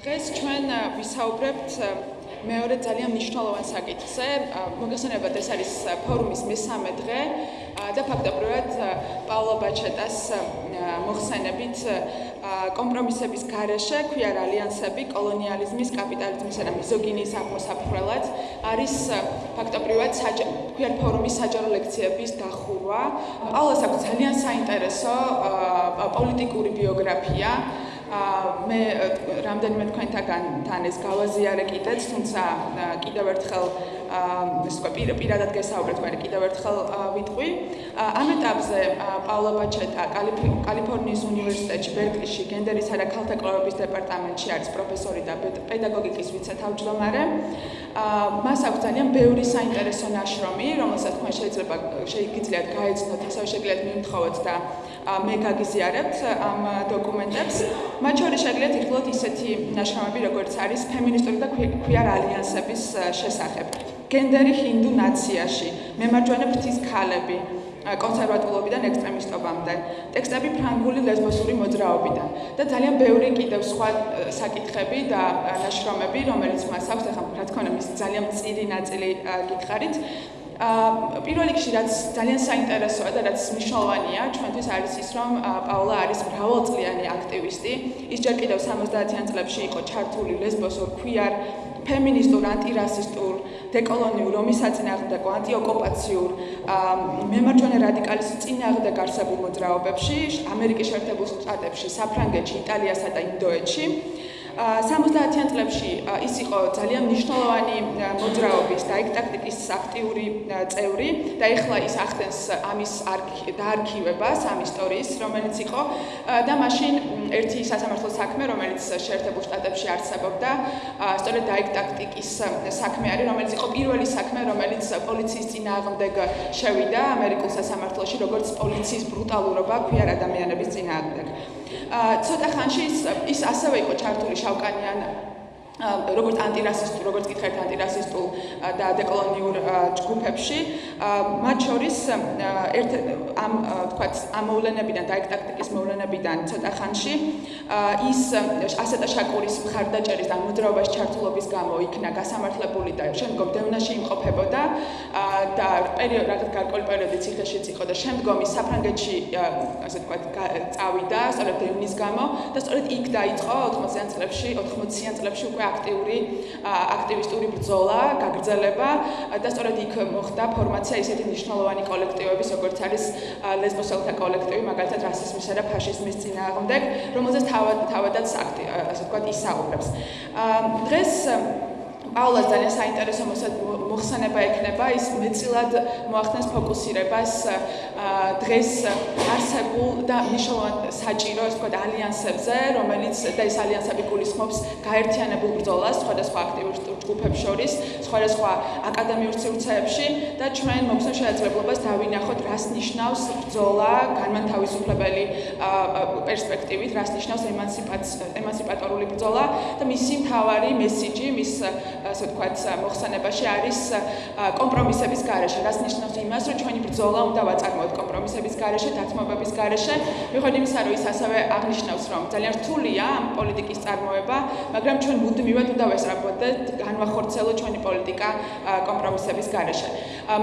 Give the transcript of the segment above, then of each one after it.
დღეს ჩვენ ვისაუბრებთ მეორე ძალიან მნიშვნელოვან საკითხზე. მოგესალმებით, ეს არის ფორუმის მესამე დღე და ფაქტობრივად პაულო ბაჩეტას მოხსენებით კომპრომისების გარეშე ქვიარ ალიანსები კოლონიალიზმის, კაპიტალიზმისა და მიზოგინიის აღმოსაფრთხლად არის ფაქტობრივად ქვიარ ფორუმის საჯარო ლექციების დახურვა. პაულოს აქვს ძალიან საინტერესო პოლიტიკური ბიოგრაფია. მე რამდენიმე თქვენთაგან თან ეს გავაზიარე კიდეც, თუმცა კიდევ ერთხელ უკვე პირადად გესაუბრეთ, მე კიდევ ერთხელ ვიტყვი. ამ ეტაპზე პაულო ბაჩეტა კალიფორნიის უნივერსიტეტში ბერკლიში გენდერისა და ქალთა კვლევების დეპარტამენტში არის პროფესორი და პედაგოგიკის ვიცე-თავმჯდომარე. მას აქვს ძალიან ბევრი საინტერესო ნაშრომი, რომელსაც თქვენ შეიძლება შეიგიძლიათ გაეცნოთ, ასევე შეგიძლიათ მიმთხოვოთ და მე გაგიზიარებთ ამ დოკუმენტებს. მათ შორის შეგიძლიათ იხილოთ ისეთი ნაშრომები, როგორც არის ფემინისტური და ქვიარ ალიანსების შესახებ. გენდერი ჰინდუ ნაციაში, მემარჯვენე ფრთის ქალები, კონსერვატულობიდან ექსტრემისტობამდე, ტექსტები ფრანგული ლესბოსური მოძრაობიდან და ძალიან ბევრი კიდევ სხვა საკითხები და ნაშრომები, რომელიც მას აქვს, ახლა რა თქმა უნდა, მის ძალიან მწირი ნაწილი გითხარით. პირველ რიგში რაც ძალიან საინტერესოა და რაც მნიშვნელოვანია ჩვენთვის არის ის რომ პაულა არის მრავალწლიანი აქტივისტი. ის ჯერ კიდევ 70-იან წლებში იყო ჩართული ლესბოსურ ქვიარ ფემინისტურ, ანტირასისტულ, დეკოლონიურ, ომისაწინააღმდეგო, ანტიოკუპაციურ, მემარჯვენე რადიკალის წინააღმდეგ არსებულ მოძრაობებში, ამერიკის შეერთებულ შტატებში, საფრანგეთში, იტალიასა და ინდოეთში. 70-იან წლებში ის იყო ძალიან მნიშვნელოვანი მოძრაობის და ექტაქტიკის აქტიური წევრი და ეხლა ის ახდენს ამის დაარქივებას ამ ისტორიის, რომელიც იყო და მაშინ ერთი სასამართლო საქმე, რომელიც შეერთებულ შტატებში არსებობდა, სწორედ დაექტაქტიკის საქმე არის, რომელიც იყო პირველი საქმე, რომელიც პოლიციის წინააღმდეგ შევიდა ამერიკულ სასამართლოში, როგორც პოლიციის ბრუტალურობა ქვიარ ადამიანების წინააღმდეგ. ცოტა ხანში ის ასევე იყო ჩართული ሻውቃኛ ነው። როგორც ანტირასისტულ, როგორც კითხეთ ანტირასისტულ და დეკოლონიურ ჯგუფებში, მათ შორის ერთ ამ თქვათ ამ მოვლენებიდან და ექტაქტიკის მოვლენებიდან ცოტა ხანში ის ასეტა შაკურის მხარდაჭერის და მოძრაობაში ჩართულობის გამო იქნა გასამართლებული და შემდგომ დევნაში იმყოფებოდა და პერიოდ რაღაც გარკვეული პერიოდი ციხეშიც იყო და შემდგომ ის საფრანგეთში ასე თქვათ წავიდა სწორედ დევნის გამო და სწორედ იქ დაიწყო 80-იან წლებში 80-იან წლებში უკვე აქტიური აქტივისტური ბრძოლა, გაგრძელება და სწორედ იქ მოხდა ფორმაცია ისეთი მნიშვნელოვანი კოლექტივების, როგორც არის ლესბოსელთა კოლექტივი, მაგალითად რასიზმისა და ფაშიზმის წინააღმდეგ, რომელზეც თავად თავადაც ასე ვთქვათ ისაუბრებს. დღეს პაულას ძალიან საინტერესო მოხსენება ექნება ის მეცილად მოახდენს ფოკუსირებას დღეს არსებულ და მნიშვნელოვან საჭირო ეს თქვა ალიანსებზე რომელიც და ეს ალიანსები გულისხმობს გაერთიანებულ ბრძოლას სხვადასხვა აქტივისტურ ჯგუფებს შორის სხვადასხვა აკადემიურ სივრცეებში და ჩვენ მოგვცემ შესაძლებლობას დავინახოთ რას ნიშნავს ბრძოლა განმანთავისუფლებელი პერსპექტივით რას ნიშნავს ემანსიპატორული ბრძოლა და მისი მთავარი მესიჯი მის ასე ვთქვათ, მოხსენებაში არის კომპრომისების გარეშე. რას ნიშნავს იმას, რომ ჩვენი ბრძოლა უნდა ვაწარმოოთ კომპრომისების გარეშე, დათმობების გარეშე. მიუხედავად იმისა, რომ ის ასევე აღნიშნავს, რომ ძალიან რთულია ამ პოლიტიკის წარმოება, მაგრამ ჩვენ მუდმივად უნდა ვესწრაფოთ განვახორცელოთ ჩვენი პოლიტიკა კომპრომისების გარეშე.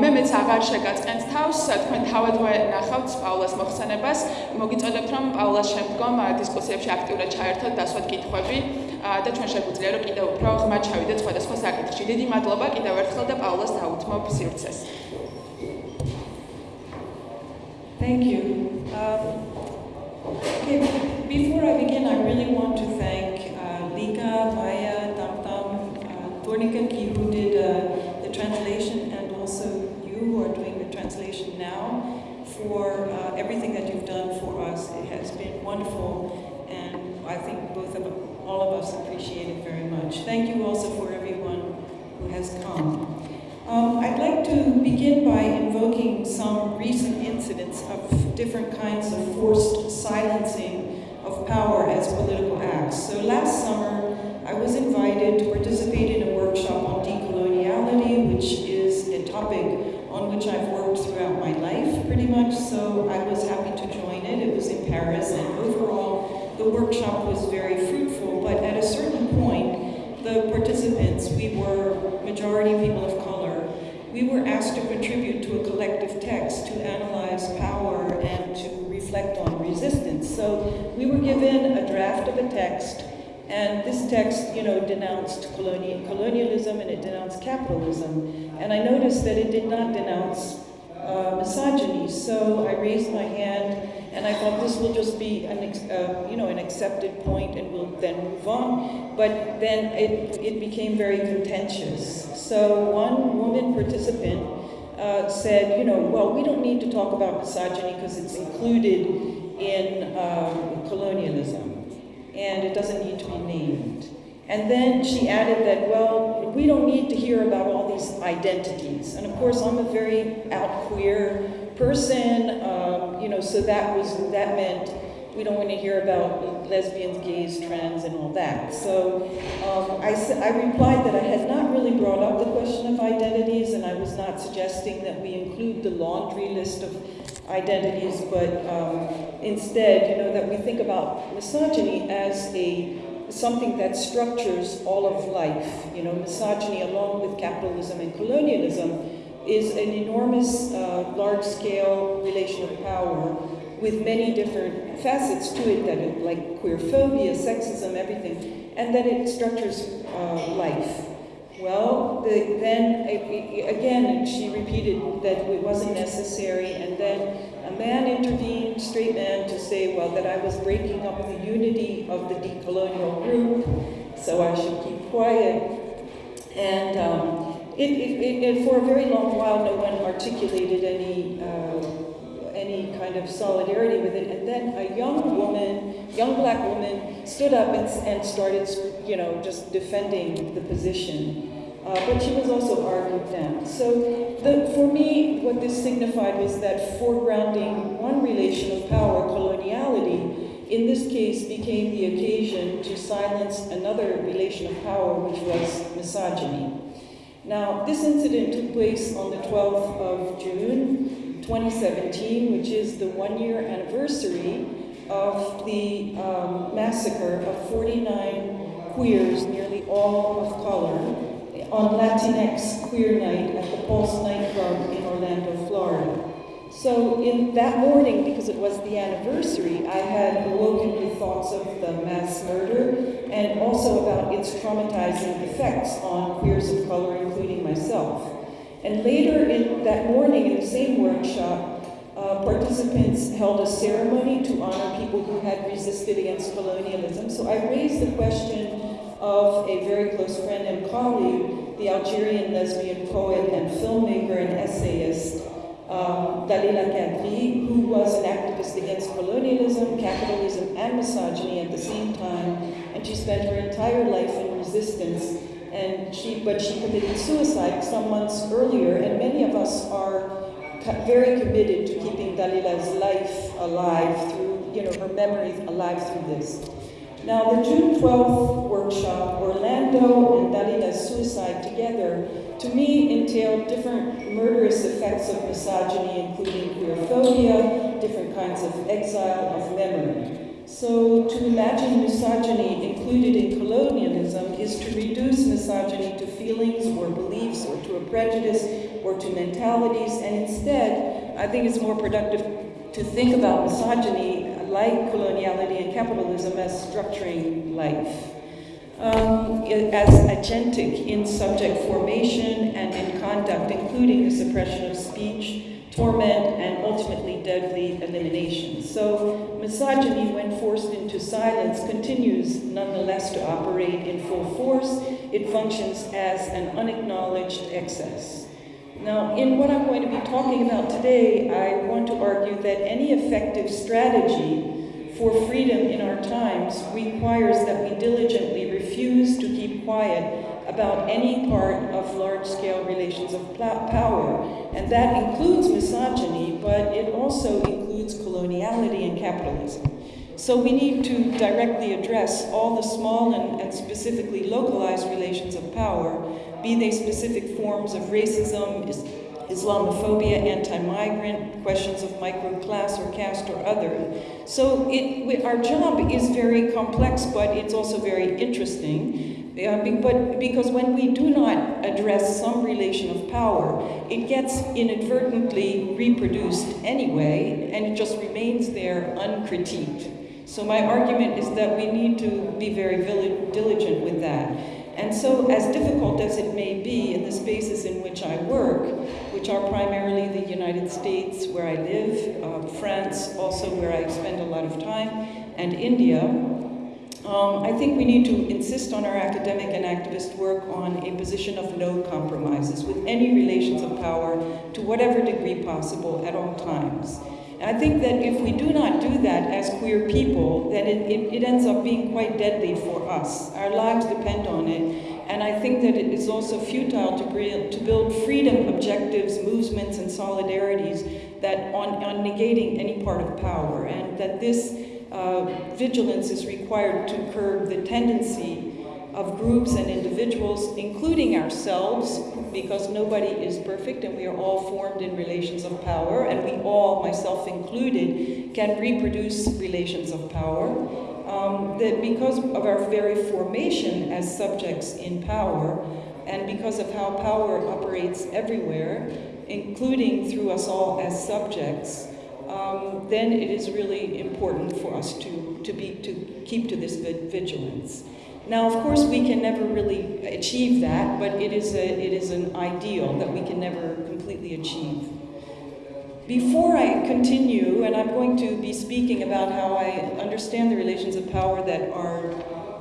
მე მეც აღარ შეგაწყენთ თავს, თქვენ თავადვე ნახავთ პაულას მოხსენებას. მოგიწოდებთ, რომ პაულას შემდგომ დისკუსიებში აქტიურად ჩაერთოთ, დასვათ კითხვები. და ჩვენ შეგვიძლია რომ კიდევ უფრო ღრმად ჩავიდეთ სხვადასხვა საკითხში. დიდი მადლობა კიდევ ერთხელ და პაულას დაუთმობ სივრცეს. Thank you. Um, okay, before I begin, I really want to thank uh, Lika, Maya, Tamtam, uh, who did uh, the translation, and also you who are doing the translation now, for uh, everything that you've done for us. It has been wonderful, and I think both of all of us appreciate it very much. Thank you also for everyone who has come. Um, I'd like to begin by invoking some recent incidents of different kinds of forced silencing of power as political acts. So last summer, I was invited to participate in a topic on which I've worked throughout my life pretty much, so I was happy to join it. It was in Paris, and overall, the workshop was very fruitful, but at a certain point, the participants, we were majority people of color, we were asked to contribute to a collective text to analyze power and to reflect on resistance. So we were given a draft of a text, and this text, you know, denounced colonial, colonialism and it denounced capitalism. And I noticed that it did not denounce uh, misogyny. So I raised my hand, and I thought this will just be an, uh, you know, an accepted point, and we'll then move on. But then it, it became very contentious. So one woman participant uh, said, you know, well, we don't need to talk about misogyny because it's included in um, colonialism, and it doesn't need to be named. And then she added that, well, we don't need to hear about all these identities. And of course, I'm a very out queer person, um, you know, so that was that meant we don't want to hear about lesbians, gays, trans, and all that. So um, I, I replied that I had not really brought up the question of identities, and I was not suggesting that we include the laundry list of identities, but um, instead, you know, that we think about misogyny as a something that structures all of life. You know, misogyny, along with capitalism and colonialism, is an enormous, uh, large-scale relation of power with many different facets to it that it, like queerphobia, sexism, everything, and that it structures uh, life. Well, the, then again, she repeated that it wasn't necessary, and then man intervened, straight man, to say, well, that I was breaking up the unity of the decolonial group, so I should keep quiet. And um, it, it, it, for a very long while, no one articulated any uh, any kind of solidarity with it. And then a young woman, young black woman, stood up and, and started, you know, just defending the position. Uh, but she was also argued down. So the, for me, what this signified was that foregrounding one relation of power, coloniality, in this case became the occasion to silence another relation of power, which was misogyny. Now, this incident took place on the 12th of June, 2017, which is the one-year anniversary of the um, massacre of 49 queers, nearly all of color, on Latinx Queer Night at the Pulse nightclub in Orlando, Florida. So in that morning, because it was the anniversary, I had awoken with thoughts of the mass murder and also about its traumatizing effects on queers of color, including myself. And later in that morning, in the same workshop, uh, participants held a ceremony to honor people who had resisted against colonialism. So I raised the question of a very close friend and colleague, the Algerian lesbian poet and filmmaker and essayist um, Dalila Kadri, who was an activist against colonialism, capitalism, and misogyny at the same time, and she spent her entire life in resistance. And she, but she committed suicide some months earlier, and many of us are very committed to keeping Dalila's life alive through, you know, her memory alive through this. Now, the June 12th workshop, Orlando and Dalila's suicide together, to me entailed different murderous effects of misogyny, including queerphobia, different kinds of exile of memory. So to imagine misogyny included in colonialism is to reduce misogyny to feelings or beliefs or to a prejudice or to mentalities, and instead, I think it's more productive to think about misogyny like coloniality and capitalism as structuring life. Um, as agentic in subject formation and in conduct, including the suppression of speech, torment, and ultimately deadly elimination. So misogyny, when forced into silence, continues nonetheless to operate in full force. It functions as an unacknowledged excess. Now, in what I'm going to be talking about today, I want to argue that any effective strategy for freedom in our times requires that we diligently refuse to keep quiet about any part of large-scale relations of power. And that includes misogyny, but it also includes coloniality and capitalism. So we need to directly address all the small and, and specifically localized relations of power be they specific forms of racism, Islamophobia, anti-migrant, questions of microclass or caste or other. So it, our job is very complex, but it's also very interesting. Uh, but because when we do not address some relation of power, it gets inadvertently reproduced anyway, and it just remains there uncritiqued. So my argument is that we need to be very diligent with that. And so, as difficult as it may be in the spaces in which I work, which are primarily the United States, where I live, uh, France, also where I spend a lot of time, and India, um, I think we need to insist on our academic and activist work on a position of no compromises with any relations of power to whatever degree possible at all times. And I think that if we do not do that as queer people, then it, it, it, ends up being quite deadly for us. Our lives depend on it. And I think that it is also futile to, to build freedom objectives, movements, and solidarities that on, on negating any part of power. And that this uh, vigilance is required to curb the tendency of groups and individuals, including ourselves, because nobody is perfect and we are all formed in relations of power, and we all, myself included, can reproduce relations of power. Um, that because of our very formation as subjects in power, and because of how power operates everywhere, including through us all as subjects, um, then it is really important for us to, to, be, to keep to this vigilance. Now, of course, we can never really achieve that, but it is, a, it is an ideal that we can never completely achieve. Before I continue, and I'm going to be speaking about how I understand the relations of power that are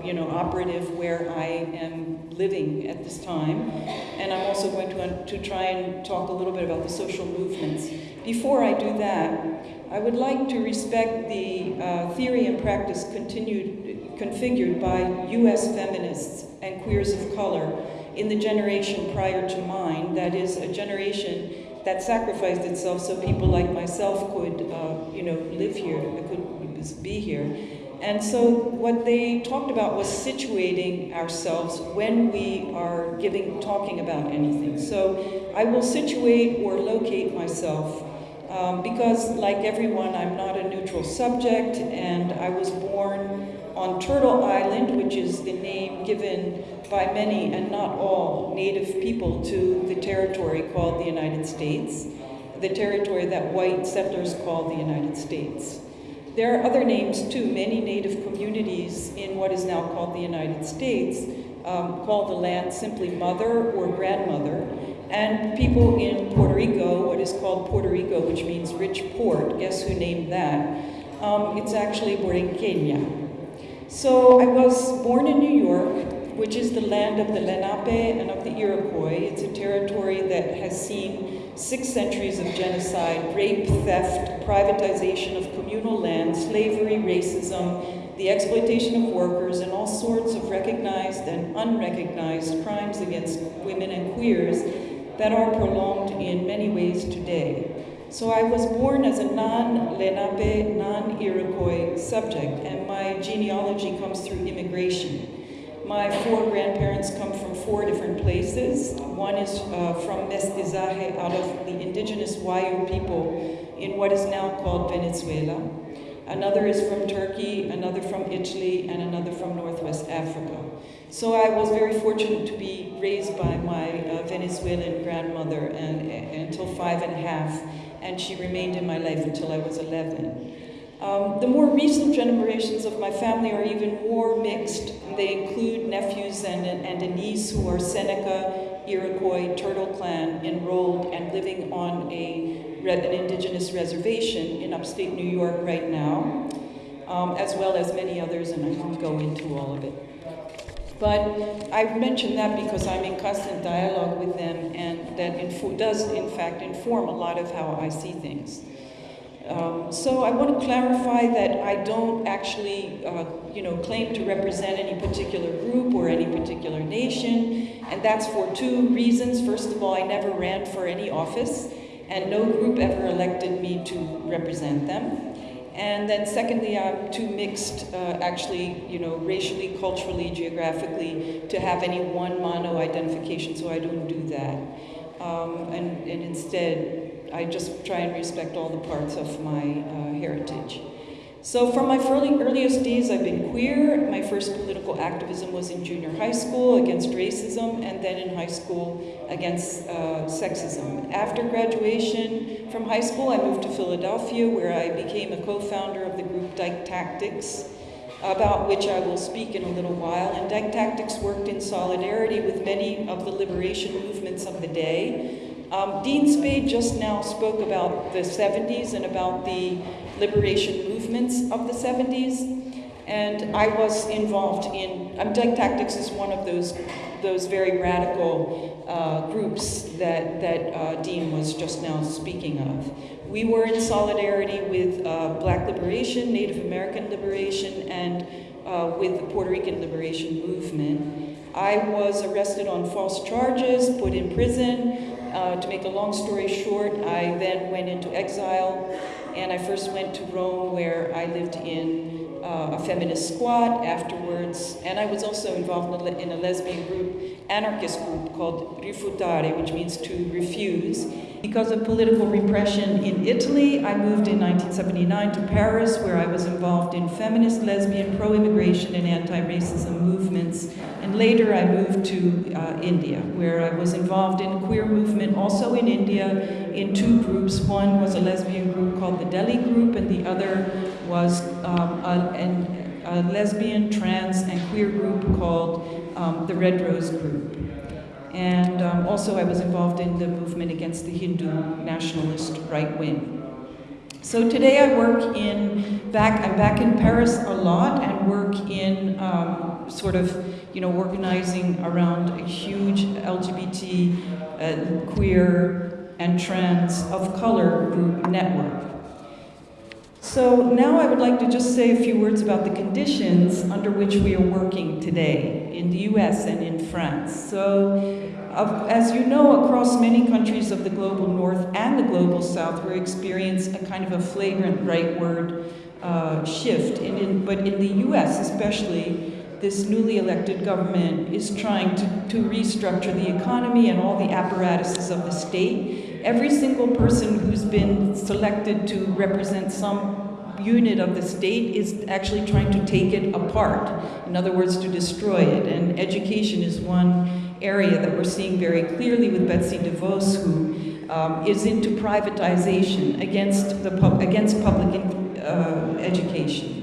you know, operative where I am living at this time. And I'm also going to, to try and talk a little bit about the social movements. Before I do that, I would like to respect the uh, theory and practice continued configured by US feminists and queers of color in the generation prior to mine, that is, a generation that sacrificed itself so people like myself could, uh, you know, live here, could be here. And so what they talked about was situating ourselves when we are giving, talking about anything. So I will situate or locate myself um, because, like everyone, I'm not a neutral subject, and I was born on Turtle Island, which is the name given by many and not all Native people to the territory called the United States, the territory that white settlers called the United States. There are other names too. Many Native communities in what is now called the United States um, call the land simply mother or grandmother. And people in Puerto Rico, what is called Puerto Rico, which means rich port, guess who named that? Um, it's actually Borinqueña. So I was born in New York, which is the land of the Lenape and of the Iroquois. It's a territory that has seen six centuries of genocide, rape, theft, privatization of communal land, slavery, racism, the exploitation of workers, and all sorts of recognized and unrecognized crimes against women and queers that are prolonged in many ways today. So I was born as a non-Lenape, non-Iroquois subject, and my genealogy comes through immigration. My four grandparents come from four different places. One is uh, from Mestizaje, out of the indigenous Wayuu people in what is now called Venezuela. Another is from Turkey, another from Italy, and another from Northwest Africa. So I was very fortunate to be raised by my uh, Venezuelan grandmother and, until five and a half and she remained in my life until I was 11. Um, the more recent generations of my family are even more mixed. They include nephews and, and a niece who are Seneca, Iroquois, Turtle Clan enrolled and living on a, an indigenous reservation in upstate New York right now, um, as well as many others, and I won't go into all of it. But I've mentioned that because I'm in constant dialogue with them, and that does, in fact, inform a lot of how I see things. Um, so I want to clarify that I don't actually, uh, you know, claim to represent any particular group or any particular nation, and that's for two reasons. First of all, I never ran for any office, and no group ever elected me to represent them. And then secondly, I'm too mixed, uh, actually, you know, racially, culturally, geographically, to have any one mono identification, so I don't do that. um, and, and instead I just try and respect all the parts of my uh, heritage. So from my early, earliest days, I've been queer. My first political activism was in junior high school against racism, and then in high school against uh, sexism. After graduation from high school, I moved to Philadelphia, where I became a co-founder of the group Dyke Tactics, about which I will speak in a little while. And Dyke Tactics worked in solidarity with many of the liberation movements of the day. Um, Dean Spade just now spoke about the 70s and about the liberation movements of the 70s. And I was involved in, um, Dyke Tactics is one of those, those very radical uh, groups that, that uh, Dean was just now speaking of. We were in solidarity with uh, Black liberation, Native American liberation, and uh, with the Puerto Rican liberation movement. I was arrested on false charges, put in prison. Uh, to make a long story short, I then went into exile and I first went to Rome where I lived in uh, a feminist squat afterwards, and I was also involved in a, in a lesbian group, anarchist group called Rifiutare, which means to refuse. Because of political repression in Italy, I moved in 1979 to Paris, where I was involved in feminist, lesbian, pro-immigration, and anti-racism movements. And later I moved to uh, India, where I was involved in queer movement, also in India, in two groups. One was a lesbian group called the Delhi Group, and the other was um, a, an, a, lesbian, trans, and queer group called um, the Red Rose Group. And um, also I was involved in the movement against the Hindu nationalist right wing. So today I work in, back, I'm back in Paris a lot and work in um, sort of, you know, organizing around a huge LGBT, uh, queer, and trans of color group network. So now I would like to just say a few words about the conditions under which we are working today in the US and in France. So uh, as you know, across many countries of the global north and the global south, we're experiencing a kind of a flagrant rightward uh, shift. And in, but in the US especially, this newly elected government is trying to, to restructure the economy and all the apparatuses of the state every single person who's been selected to represent some unit of the state is actually trying to take it apart. In other words, to destroy it. And education is one area that we're seeing very clearly with Betsy DeVos, who um, is into privatization against, the pub against public uh, education.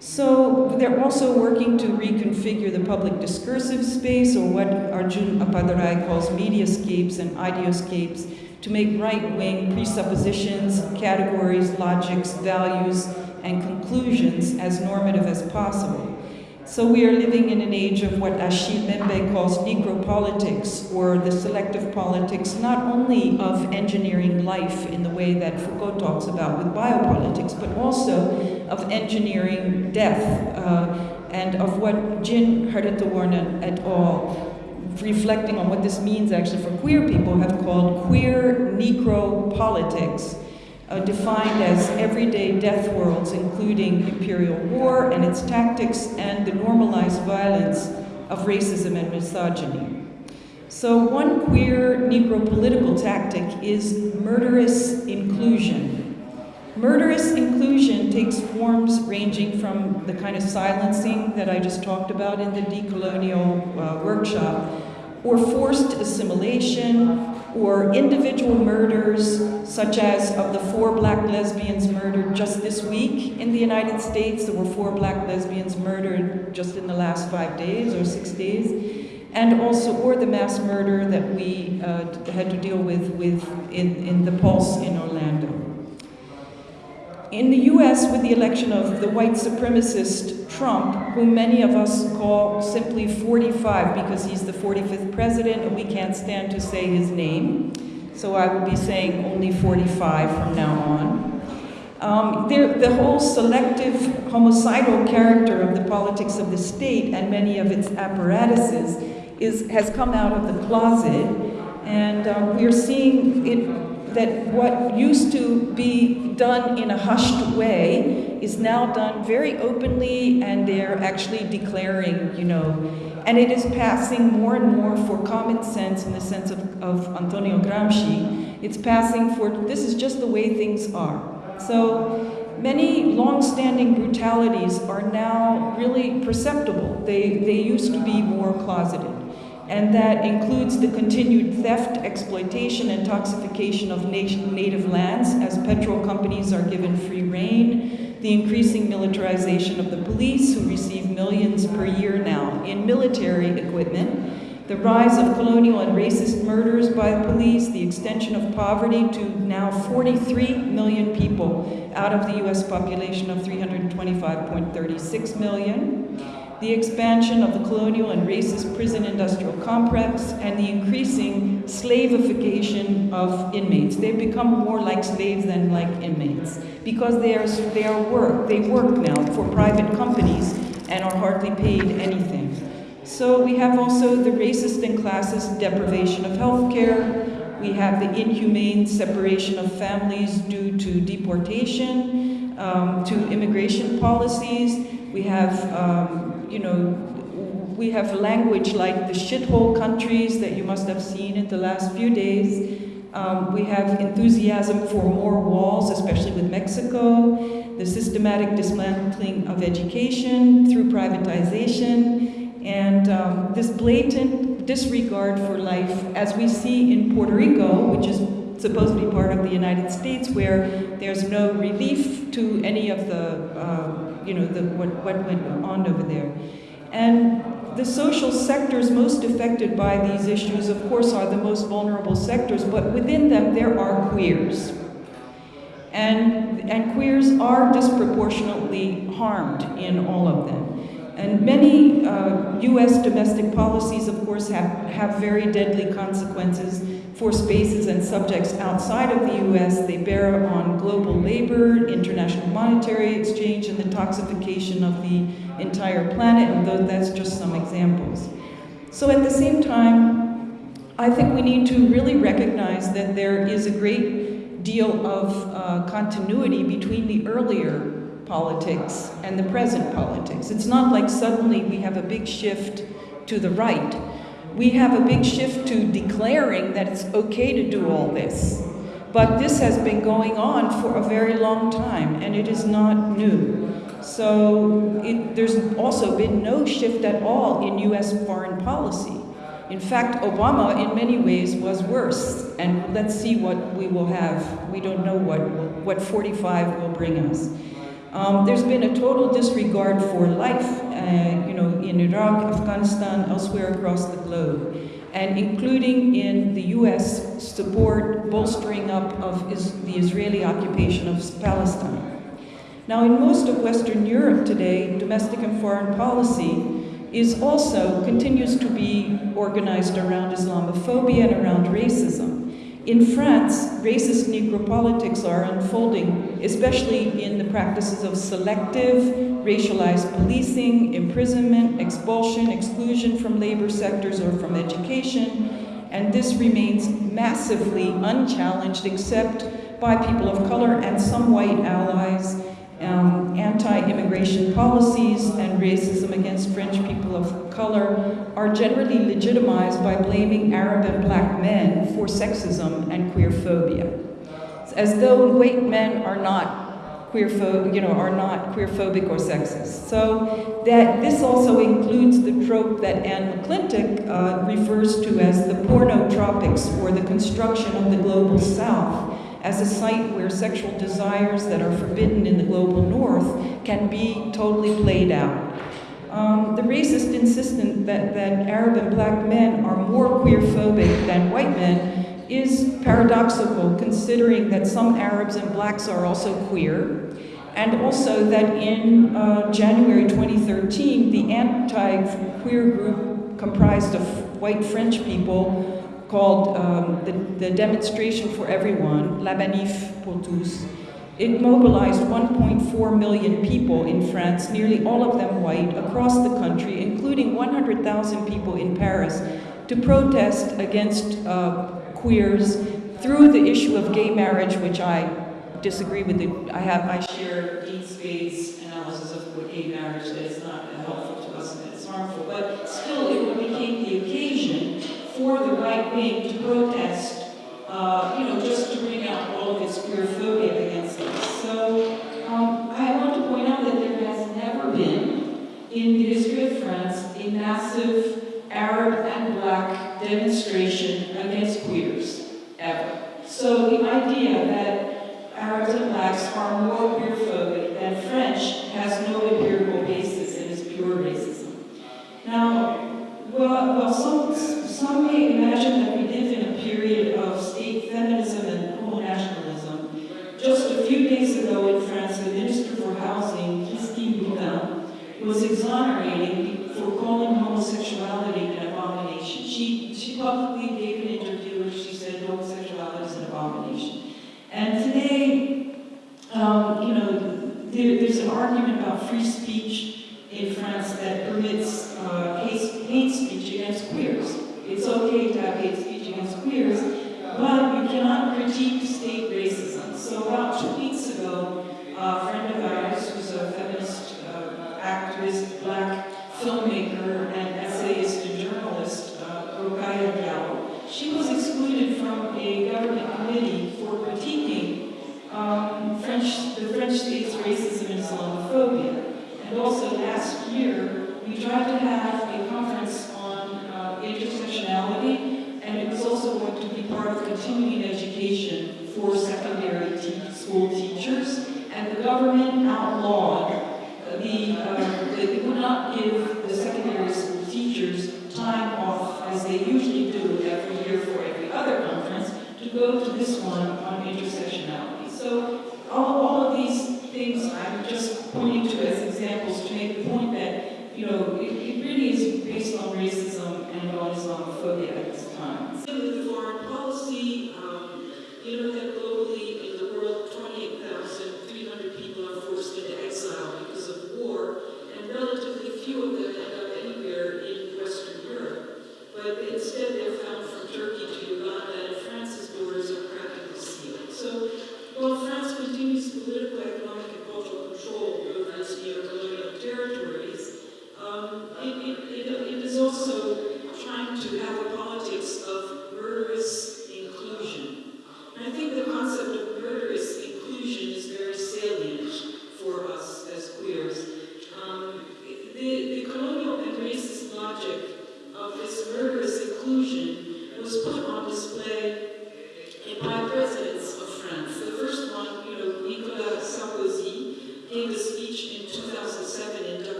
So they're also working to reconfigure the public discursive space, or what Arjun Appadurai calls mediascapes and ideoscapes, to make right-wing presuppositions, categories, logics, values, and conclusions as normative as possible. So we are living in an age of what Achille Mbembe calls necropolitics, or the selective politics not only of engineering life in the way that Foucault talks about with biopolitics, but also of engineering death, uh, and of what Jin Haritaworn et al reflecting on what this means actually for queer people, have called queer necropolitics, uh, defined as everyday death worlds, including imperial war and its tactics and the normalized violence of racism and misogyny. So one queer necropolitical tactic is murderous inclusion. Murderous inclusion takes forms ranging from the kind of silencing that I just talked about in the decolonial uh, workshop, or forced assimilation, or individual murders, such as of the four black lesbians murdered just this week in the United States. There were four black lesbians murdered just in the last five days or six days. And also, or the mass murder that we uh, had to deal with, with in, in the Pulse in Orlando. In the US, with the election of the white supremacist Trump, whom many of us call simply 45 because he's the 45th president and we can't stand to say his name, so I will be saying only 45 from now on. Um, the whole selective homicidal character of the politics of the state and many of its apparatuses is, has come out of the closet, and uh, we're seeing it that what used to be done in a hushed way is now done very openly, and they're actually declaring, you know, and it is passing more and more for common sense in the sense of, of Antonio Gramsci. It's passing for this is just the way things are. So many long-standing brutalities are now really perceptible. They, they used to be more closeted and that includes the continued theft, exploitation, and toxification of native lands as petrol companies are given free rein, the increasing militarization of the police, who receive millions per year now in military equipment, the rise of colonial and racist murders by police, the extension of poverty to now 43 million people out of the US population of 325.36 million the expansion of the colonial and racist prison industrial complex, and the increasing slavification of inmates. They've become more like slaves than like inmates because they are, they are work, they work now for private companies and are hardly paid anything. So we have also the racist and classist deprivation of health care. We have the inhumane separation of families due to deportation, um, to immigration policies. We have um, you know, we have language like the shithole countries that you must have seen in the last few days. Um, we have enthusiasm for more walls, especially with Mexico, the systematic dismantling of education through privatization, and um, this blatant disregard for life, as we see in Puerto Rico, which is supposed to be part of the United States, where there's no relief to any of the, uh, you know, the, what, what went on over there. And the social sectors most affected by these issues, of course, are the most vulnerable sectors, but within them there are queers. And, and queers are disproportionately harmed in all of them. And many uh, US domestic policies, of course, have, have very deadly consequences for spaces and subjects outside of the US. They bear on global labor, international monetary exchange, and the toxification of the entire planet, and that's just some examples. So at the same time, I think we need to really recognize that there is a great deal of uh, continuity between the earlier politics and the present politics. It's not like suddenly we have a big shift to the right we have a big shift to declaring that it's okay to do all this. But this has been going on for a very long time, and it is not new. So it, there's also been no shift at all in US foreign policy. In fact, Obama, in many ways, was worse. And let's see what we will have. We don't know what, what 45 will bring us. Um, there's been a total disregard for life, uh, you know, in Iraq, Afghanistan, elsewhere across the globe, and including in the U.S. support, bolstering up of is the Israeli occupation of Palestine. Now, in most of Western Europe today, domestic and foreign policy is also continues to be organized around Islamophobia and around racism. In France, racist necropolitics are unfolding, especially in the practices of selective, racialized policing, imprisonment, expulsion, exclusion from labor sectors or from education, and this remains massively unchallenged except by people of color and some white allies um, anti-immigration policies and racism against French people of color are generally legitimized by blaming Arab and black men for sexism and queer phobia. As though white men are not queer you know, are not queerphobic or sexist. So that this also includes the trope that Anne McClintock uh, refers to as the pornotropics or the construction of the global south as a site where sexual desires that are forbidden in the global north can be totally played out. Um, the racist insistence that, that Arab and black men are more queerphobic than white men is paradoxical, considering that some Arabs and blacks are also queer, and also that in uh, January 2013, the anti-queer group comprised of white French people called um, the, the, Demonstration for Everyone, La Manif pour tous. It mobilized 1.4 million people in France, nearly all of them white, across the country, including 100,000 people in Paris, to protest against uh, queers through the issue of gay marriage, which I disagree with, I have, I share Dean Spade's analysis of what gay marriage is, not helpful to us and it's harmful, but still it became the occasion for the to protest, uh, you know, just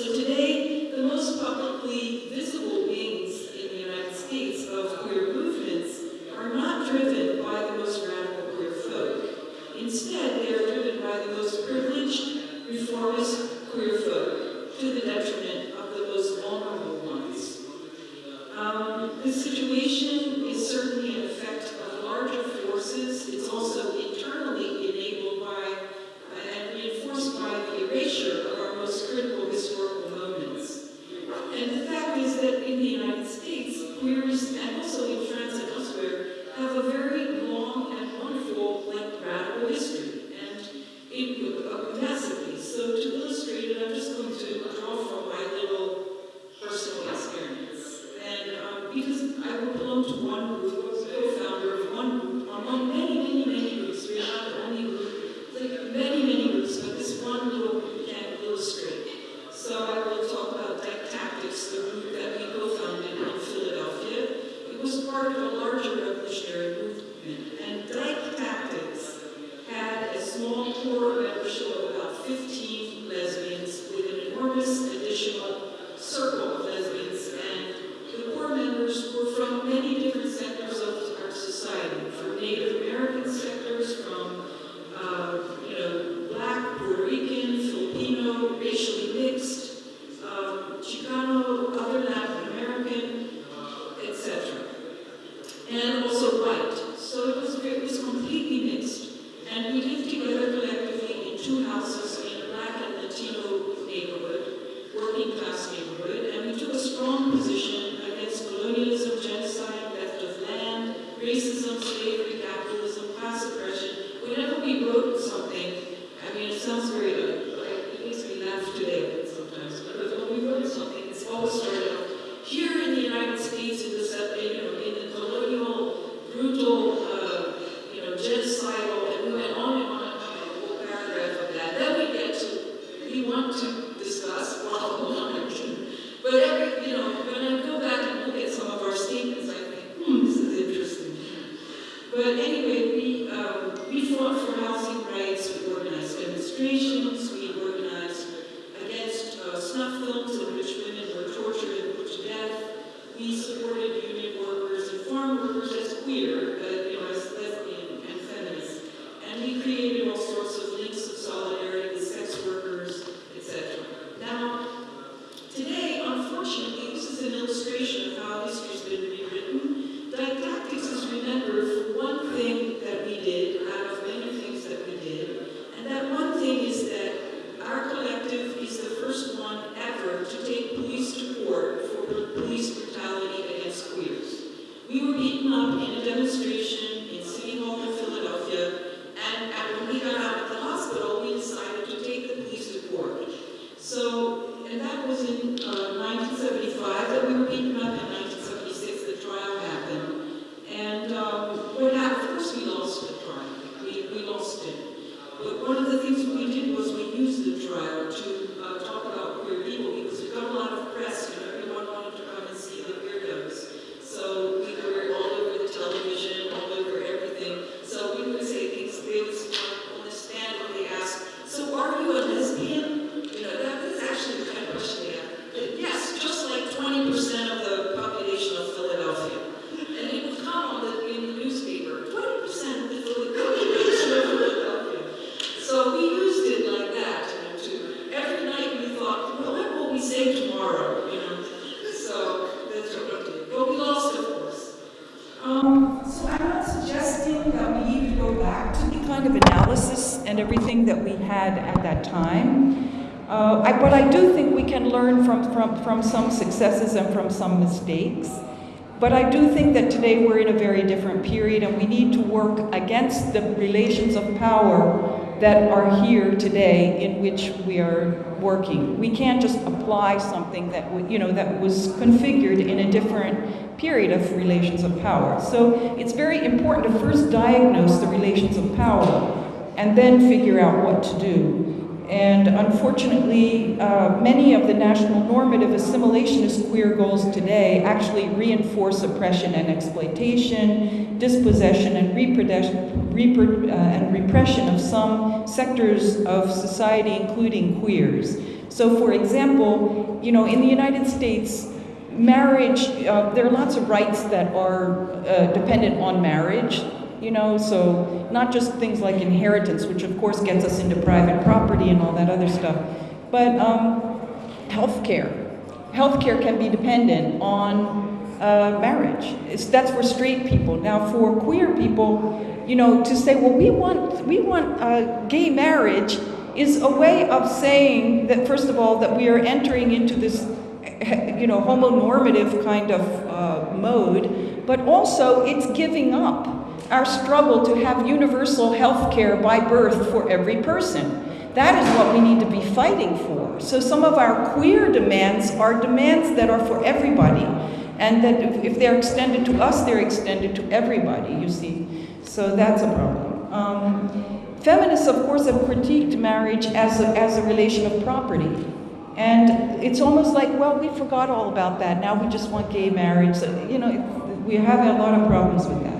So today, the most publicly want to discuss while on action. But every, you know, when I go back and look at some of our statements, I think, hmm, this is interesting. But anyway, we, um, we fought for housing rights, we organized demonstrations, learn from, from, from some successes and from some mistakes. But I do think that today we're in a very different period and we need to work against the relations of power that are here today in which we are working. We can't just apply something that, you know, that was configured in a different period of relations of power. So it's very important to first diagnose the relations of power and then figure out what to do. And unfortunately, uh, many of the national normative assimilationist queer goals today actually reinforce oppression and exploitation, dispossession and, repro- uh, and repression of some sectors of society, including queers. So, for example, you know, in the United States, marriage, uh, there are lots of rights that are uh, dependent on marriage, you know, so not just things like inheritance, which of course gets us into private property and all that other stuff, but um, health care. Health care can be dependent on uh, marriage. It's, that's for straight people. Now, for queer people, you know, to say, well, we want, we want uh, gay marriage is a way of saying that, first of all, that we are entering into this you know, homonormative kind of uh, mode, but also it's giving up our struggle to have universal health care by birth for every person. That is what we need to be fighting for. So some of our queer demands are demands that are for everybody. And that if, they're extended to us, they're extended to everybody, you see. So that's a problem. Um, feminists, of course, have critiqued marriage as a, as a relation of property. And it's almost like, well, we forgot all about that. Now we just want gay marriage. So, you know, we have a lot of problems with that.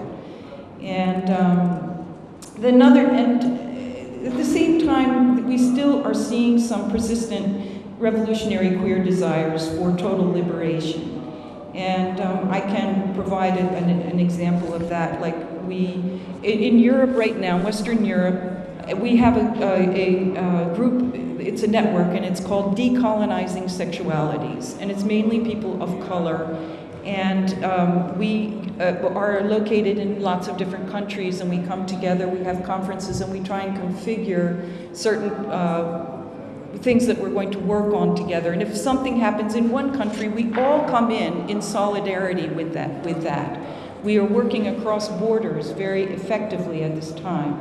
And um, the another, and at the same time, we still are seeing some persistent revolutionary queer desires for total liberation. And um, I can provide an, an, example of that. Like we, in, in Europe right now, Western Europe, we have a, a, a, group, it's a network, and it's called Decolonizing Sexualities. And it's mainly people of color. And um, we uh, are located in lots of different countries, and we come together, we have conferences, and we try and configure certain uh, things that we're going to work on together. And if something happens in one country, we all come in in solidarity with that. With that. We are working across borders very effectively at this time.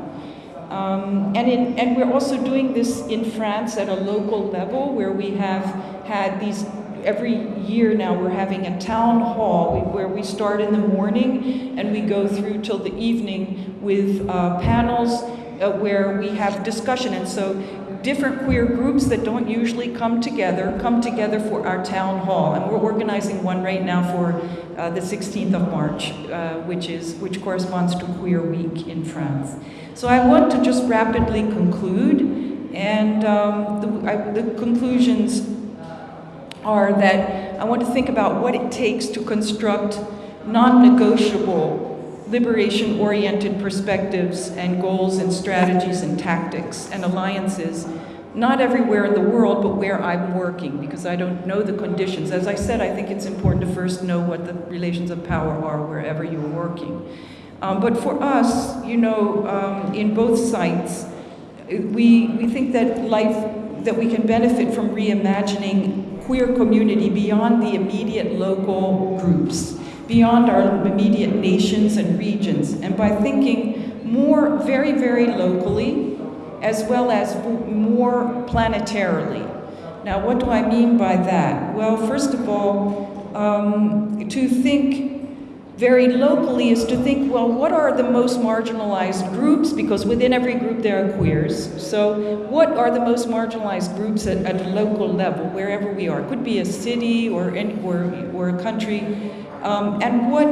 Um, and, in, and we're also doing this in France at a local level where we have had these, every year now we're having a town hall where we start in the morning and we go through till the evening with uh, panels uh, where we have discussion. And so different queer groups that don't usually come together come together for our town hall. And we're organizing one right now for uh, the 16th of March, uh, which, is, which corresponds to Queer Week in France. So I want to just rapidly conclude, and um, the, I, the, conclusions are that I want to think about what it takes to construct non-negotiable liberation-oriented perspectives and goals and strategies and tactics and alliances, not everywhere in the world, but where I'm working, because I don't know the conditions. As I said, I think it's important to first know what the relations of power are wherever you're working. Um, but for us, you know, um, in both sites, we, we think that life, that we can benefit from reimagining queer community beyond the immediate local groups, beyond our immediate nations and regions, and by thinking more very, very locally, as well as more planetarily. Now, what do I mean by that? Well, first of all, um, to think very locally is to think, well, what are the most marginalized groups? Because within every group there are queers. So, what are the most marginalized groups at, at a local level, wherever we are? It could be a city or, any, or, or a country. Um, and what,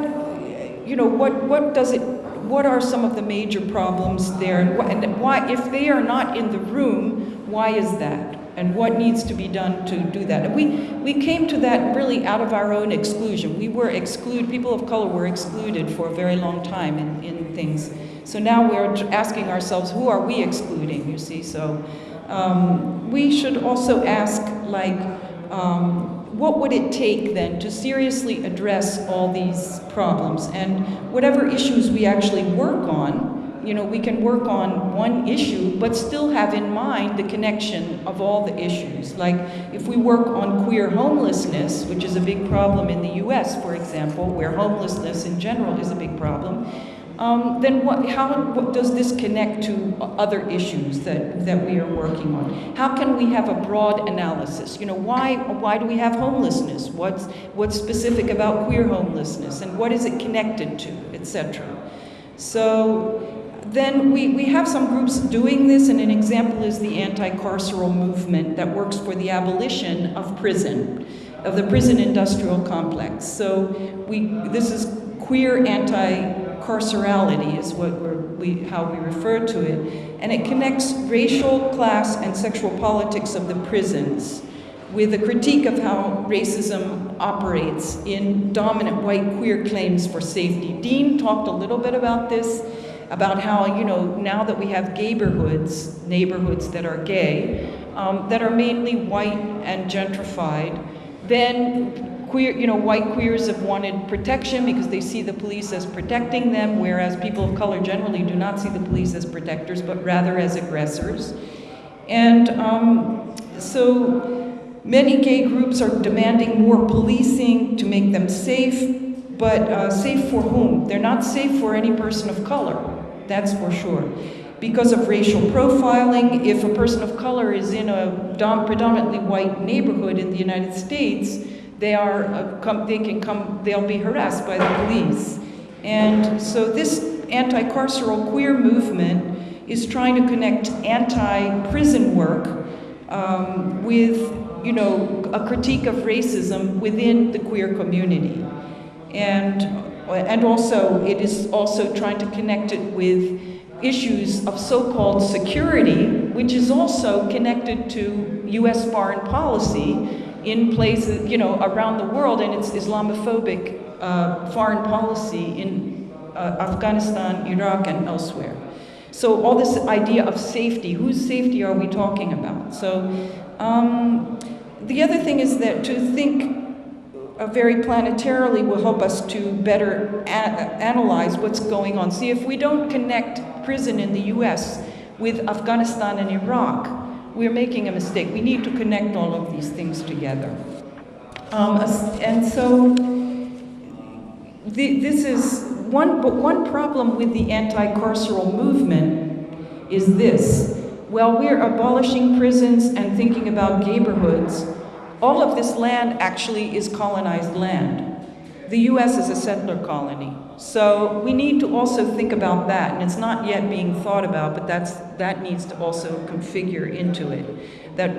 you know, what, what does it, what are some of the major problems there? And, wh- and why, if they are not in the room, why is that? And what needs to be done to do that. And we, we came to that really out of our own exclusion. We were excluded, people of color were excluded for a very long time in, in things. So now we're asking ourselves, who are we excluding, you see? So um, we should also ask, like, um, what would it take then to seriously address all these problems? And whatever issues we actually work on, you know, we can work on one issue, but still have in mind the connection of all the issues. Like, if we work on queer homelessness, which is a big problem in the US, for example, where homelessness in general is a big problem, um, then what, how what does this connect to other issues that, that we are working on? How can we have a broad analysis? You know, why, why do we have homelessness? What's, what's specific about queer homelessness? And what is it connected to, etc.? So then we, we have some groups doing this, and an example is the anti-carceral movement that works for the abolition of prison, of the prison industrial complex. So we, this is queer anti-carcerality is what we, how we refer to it, and it connects racial, class, and sexual politics of the prisons with a critique of how racism operates in dominant white queer claims for safety. Dean talked a little bit about this about how, you know, now that we have neighborhoods, neighborhoods that are gay, um, that are mainly white and gentrified, then queer, you know, white queers have wanted protection because they see the police as protecting them, whereas people of color generally do not see the police as protectors, but rather as aggressors. And um, so many gay groups are demanding more policing to make them safe, but uh, safe for whom? They're not safe for any person of color that's for sure. Because of racial profiling, if a person of color is in a predominantly white neighborhood in the United States, they are uh, come, they can come they'll be harassed by the police. And so this anti-carceral queer movement is trying to connect anti-prison work um, with you know a critique of racism within the queer community. And and also it is also trying to connect it with issues of so-called security, which is also connected to U.S. foreign policy in places, you know, around the world, and it's Islamophobic uh, foreign policy in uh, Afghanistan, Iraq, and elsewhere. So all this idea of safety, whose safety are we talking about? So um, the other thing is that to think uh, very planetarily will help us to better analyze what's going on. See, if we don't connect prison in the US with Afghanistan and Iraq, we're making a mistake. We need to connect all of these things together. Um, and so the, this is one, but one problem with the anti-carceral movement is this. While we're abolishing prisons and thinking about neighborhoods, all of this land actually is colonized land. The US is a settler colony. So we need to also think about that, and it's not yet being thought about, but that's, that needs to also configure into it. That,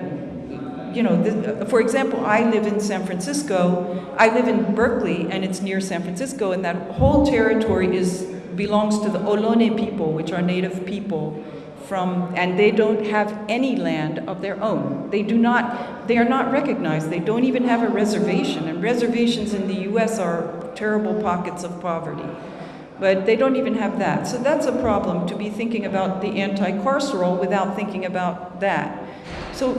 you know, for example, I live in San Francisco, I live in Berkeley, and it's near San Francisco, and that whole territory is, belongs to the Ohlone people, which are native people from, and they don't have any land of their own. They do not, they are not recognized. They don't even have a reservation, and reservations in the US are terrible pockets of poverty. But they don't even have that. So that's a problem to be thinking about the anti-carceral without thinking about that. So,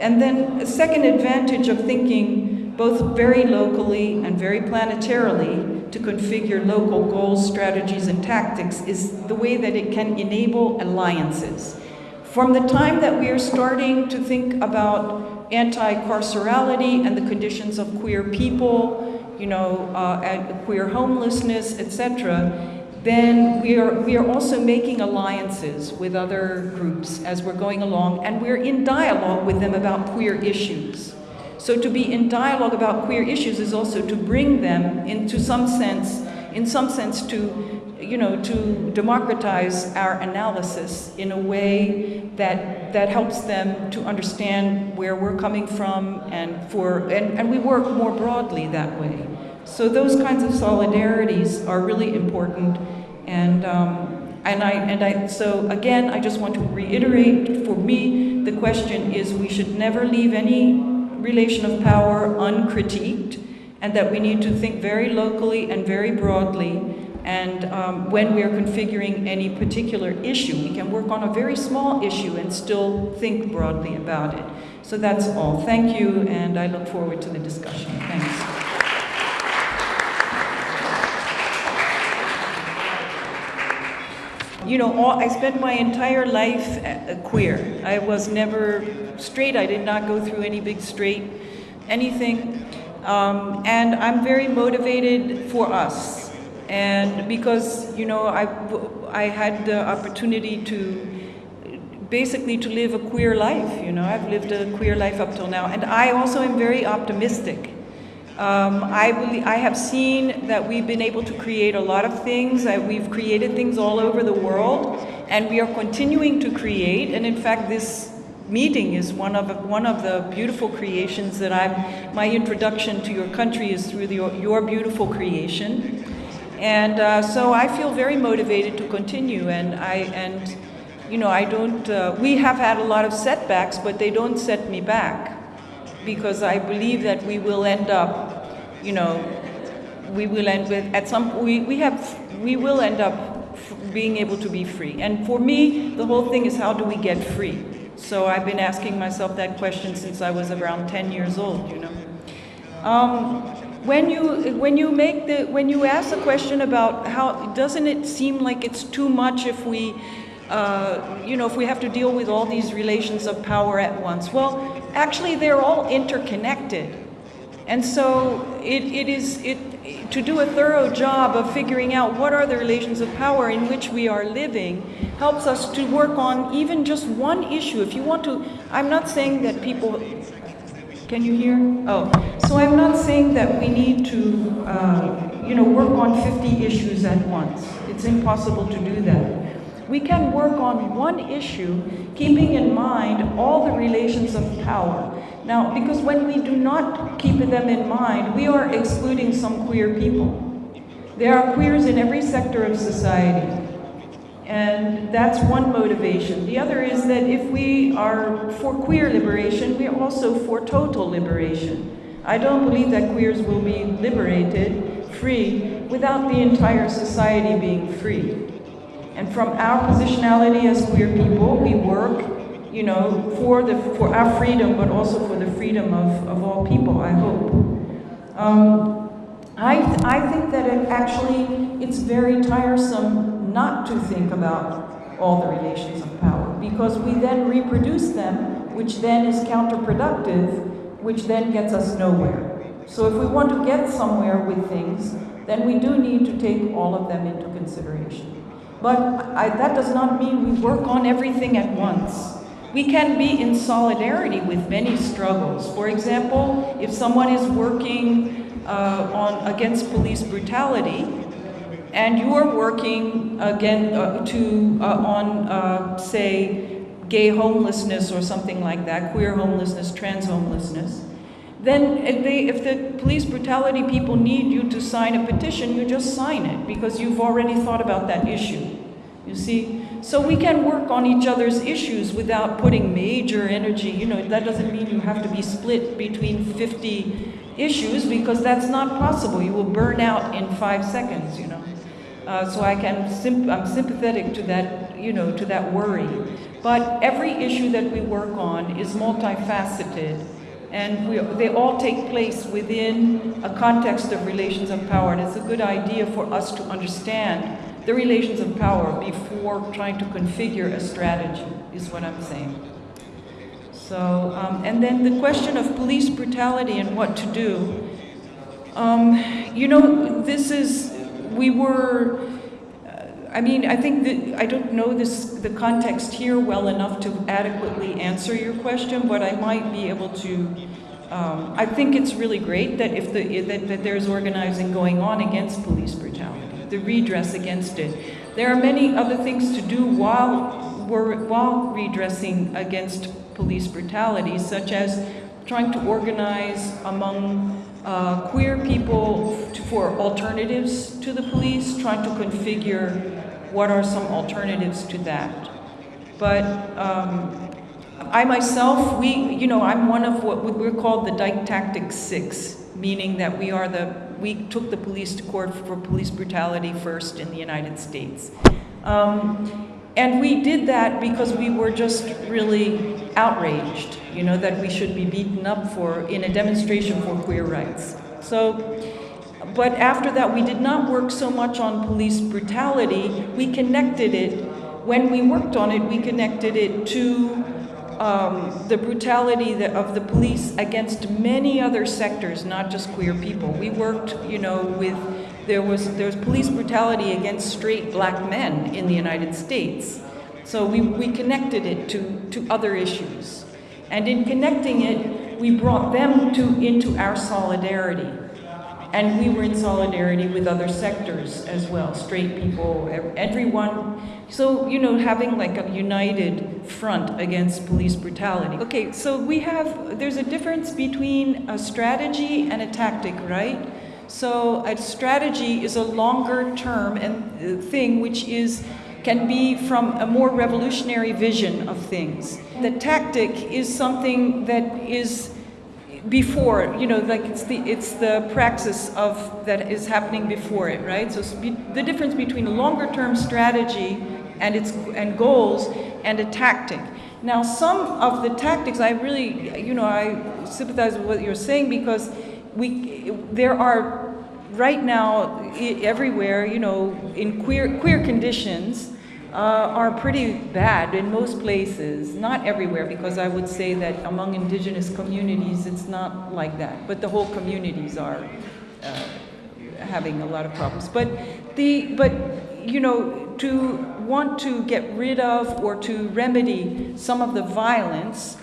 and then a second advantage of thinking both very locally and very planetarily to configure local goals, strategies, and tactics is the way that it can enable alliances. From the time that we are starting to think about anti-carcerality and the conditions of queer people, you know, uh, queer homelessness, etc., then we are, we are also making alliances with other groups as we're going along, and we're in dialogue with them about queer issues. So to be in dialogue about queer issues is also to bring them into some sense in some sense, to, you know, to democratize our analysis in a way that, that helps them to understand where we're coming from and for, and, and we work more broadly that way. So those kinds of solidarities are really important and, um, and I, and I, so again, I just want to reiterate, for me, the question is we should never leave any relation of power uncritiqued, and that we need to think very locally and very broadly. And um, when we are configuring any particular issue, we can work on a very small issue and still think broadly about it. So that's all. Thank you, and I look forward to the discussion. Thanks. You know, all, I spent my entire life queer. I was never straight. I did not go through any big straight anything. Um, and I'm very motivated for us. And because, you know, I, I had the opportunity to basically to live a queer life, you know, I've lived a queer life up till now. And I also am very optimistic. Um, I, believe, I have seen that we've been able to create a lot of things, we've created things all over the world, and we are continuing to create. And in fact, this meeting is one of, one of the beautiful creations that I'm, my introduction to your country is through the, your beautiful creation. And uh, so I feel very motivated to continue, and I, and, you know, I don't, uh, we have had a lot of setbacks, but they don't set me back because I believe that we will end up, you know, we will end with, at some, we, we have, we will end up being able to be free. And for me, the whole thing is how do we get free? So I've been asking myself that question since I was around 10 years old, you know. Um, when you when you make the when you ask the question about how doesn't it seem like it's too much if we uh, you know if we have to deal with all these relations of power at once well actually they're all interconnected. And so it, it is it, to do a thorough job of figuring out what are the relations of power in which we are living helps us to work on even just one issue. If you want to, I'm not saying that people, can you hear? Oh, so I'm not saying that we need to, uh, you know, work on 50 issues at once. It's impossible to do that we can work on one issue, keeping in mind all the relations of power. Now, because when we do not keep them in mind, we are excluding some queer people. There are queers in every sector of society. And that's one motivation. The other is that if we are for queer liberation, we are also for total liberation. I don't believe that queers will be liberated, free, without the entire society being free. And from our positionality as queer people, we work, you know, for, the, for our freedom, but also for the freedom of, of all people, I hope. Um, I, I think that it actually, it's very tiresome not to think about all the relations of power, because we then reproduce them, which then is counterproductive, which then gets us nowhere. So if we want to get somewhere with things, then we do need to take all of them into consideration. But I, that does not mean we work on everything at once. We can be in solidarity with many struggles. For example, if someone is working uh, on against police brutality, and you are working again uh, to uh, on uh, say gay homelessness or something like that, queer homelessness, trans homelessness, then if, they, if the police brutality people need you to sign a petition, you just sign it because you've already thought about that issue. You see? So we can work on each other's issues without putting major energy. You know, that doesn't mean you have to be split between 50 issues because that's not possible. You will burn out in five seconds, you know. Uh, so I can, I'm sympathetic to that, you know, to that worry. But every issue that we work on is multifaceted and we, they all take place within a context of relations of power. And it's a good idea for us to understand the relations of power before trying to configure a strategy, is what I'm saying. So, um, and then the question of police brutality and what to do. Um, you know, this is, we were, I mean, I think that, I don't know this, the context here well enough to adequately answer your question, but I might be able to um, I think it's really great that if the that, that there's organizing going on against police brutality. the redress against it. There are many other things to do while we're, while redressing against police brutality, such as trying to organize among uh, queer people for alternatives to the police, trying to configure what are some alternatives to that. But um, I myself, we, you know, I'm one of what we're called the Dyke Tactics Six, meaning that we are the, we took the police to court for police brutality first in the United States. Um, and we did that because we were just really outraged, you know, that we should be beaten up for in a demonstration for queer rights. So, but after that, we did not work so much on police brutality. We connected it, when we worked on it, we connected it to um, the brutality of the police against many other sectors, not just queer people. We worked, you know, with there was there was police brutality against straight black men in the United States. So we, we connected it to, to other issues. And in connecting it, we brought them to into our solidarity. And we were in solidarity with other sectors as well, straight people, everyone. So, you know, having like a united front against police brutality. Okay, so we have, there's a difference between a strategy and a tactic, right? So a strategy is a longer term and uh, thing which is can be from a more revolutionary vision of things. The tactic is something that is before, you know, like it's the it's the praxis of that is happening before it, right? So the difference between a longer term strategy and its and goals and a tactic. Now, some of the tactics, I really, you know, I sympathize with what you're saying because we there are right now everywhere, you know, in queer queer conditions uh, are pretty bad in most places. Not everywhere, because I would say that among indigenous communities it's not like that, but the whole communities are uh, having a lot of problems. But the but you know to want to get rid of or to remedy some of the violence.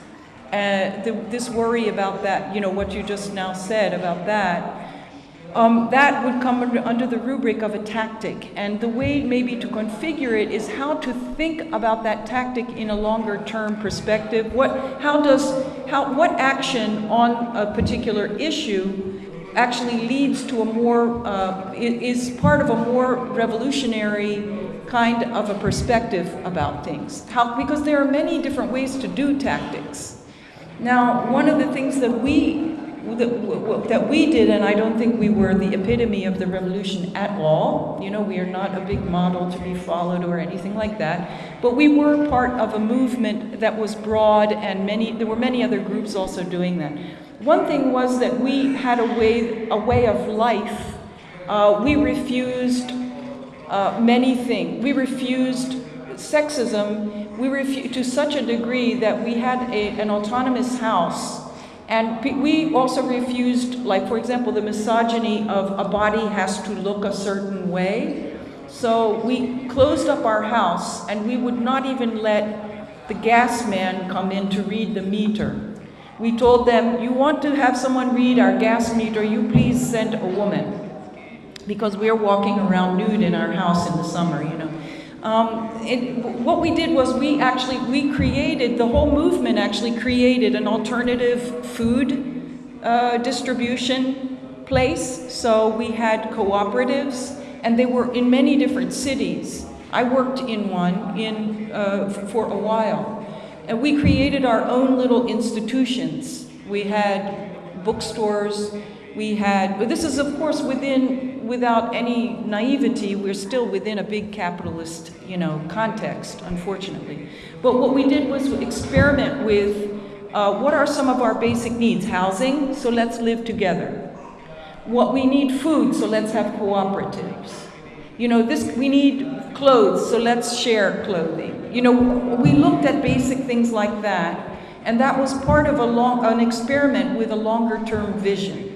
Uh, the, this worry about that, you know, what you just now said about that, um, that would come under, under, the rubric of a tactic. And the way maybe to configure it is how to think about that tactic in a longer term perspective. What, how does, how, what action on a particular issue actually leads to a more, uh, is part of a more revolutionary kind of a perspective about things. How, because there are many different ways to do tactics. Now, one of the things that we that, that we did, and I don't think we were the epitome of the revolution at all. You know, we are not a big model to be followed or anything like that. But we were part of a movement that was broad, and many there were many other groups also doing that. One thing was that we had a way a way of life. Uh, we refused uh, many things. We refused sexism. We refused to such a degree that we had a, an autonomous house and we also refused, like, for example, the misogyny of a body has to look a certain way. So we closed up our house and we would not even let the gas man come in to read the meter. We told them, you want to have someone read our gas meter, you please send a woman. Because we are walking around nude in our house in the summer, you know. Um, it, what we did was we actually, we created, the whole movement actually created an alternative food uh, distribution place. So we had cooperatives and they were in many different cities. I worked in one in, uh, for a while. And we created our own little institutions. We had bookstores, we had, this is of course within, without any naivety, we're still within a big capitalist, you know, context, unfortunately. But what we did was experiment with uh, what are some of our basic needs? Housing, so let's live together. What we need food, so let's have cooperatives. You know, this we need clothes, so let's share clothing. You know, we looked at basic things like that, and that was part of a long, an experiment with a longer term vision.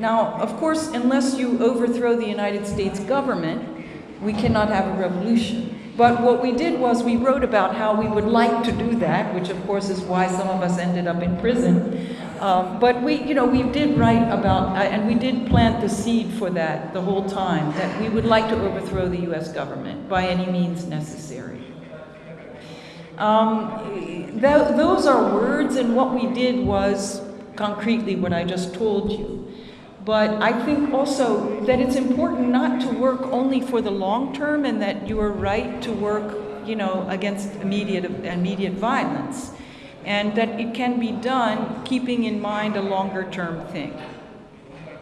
Now, of course, unless you overthrow the United States government, we cannot have a revolution. But what we did was we wrote about how we would like to do that, which of course is why some of us ended up in prison. Um, but we, you know, we did write about, uh, and we did plant the seed for that the whole time, that we would like to overthrow the U.S. government by any means necessary. Um, th those are words, and what we did was concretely what I just told you. But I think also that it's important not to work only for the long term and that you are right to work, you know, against immediate, immediate violence. And that it can be done keeping in mind a longer term thing.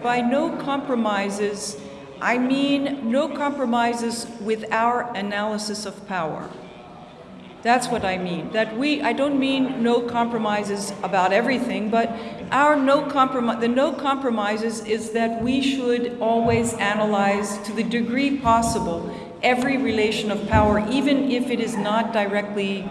By no compromises, I mean no compromises with our analysis of power. That's what I mean. That we, I don't mean no compromises about everything, but our no compromise, the no compromises is that we should always analyze to the degree possible every relation of power, even if it is not directly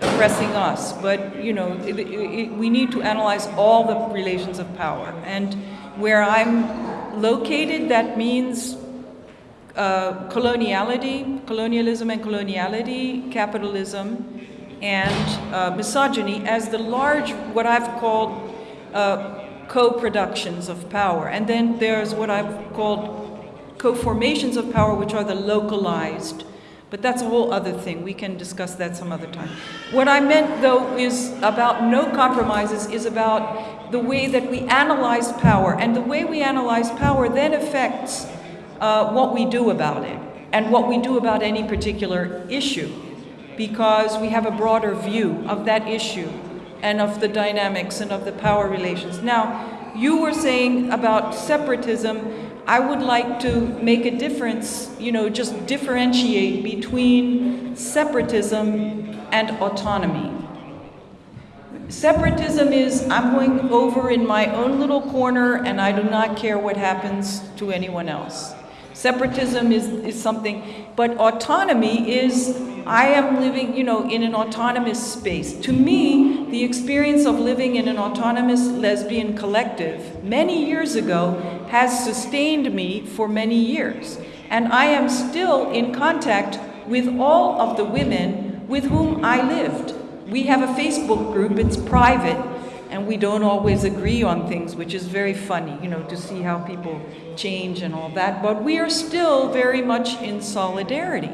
oppressing us. But, you know, it, it, we need to analyze all the relations of power. And where I'm located, that means uh, coloniality, colonialism and coloniality, capitalism, and uh, misogyny as the large, what I've called uh, co-productions of power. And then there's what I've called co-formations of power, which are the localized. But that's a whole other thing. We can discuss that some other time. What I meant, though, is about no compromises, is about the way that we analyze power. And the way we analyze power then affects uh, what we do about it and what we do about any particular issue because we have a broader view of that issue and of the dynamics and of the power relations. Now, you were saying about separatism, I would like to make a difference, you know, just differentiate between separatism and autonomy. Separatism is I'm going over in my own little corner and I do not care what happens to anyone else. Separatism is, is something, but autonomy is I am living, you know, in an autonomous space. To me, the experience of living in an autonomous lesbian collective many years ago has sustained me for many years. And I am still in contact with all of the women with whom I lived. We have a Facebook group, it's private, and we don't always agree on things, which is very funny, you know, to see how people change and all that. But we are still very much in solidarity.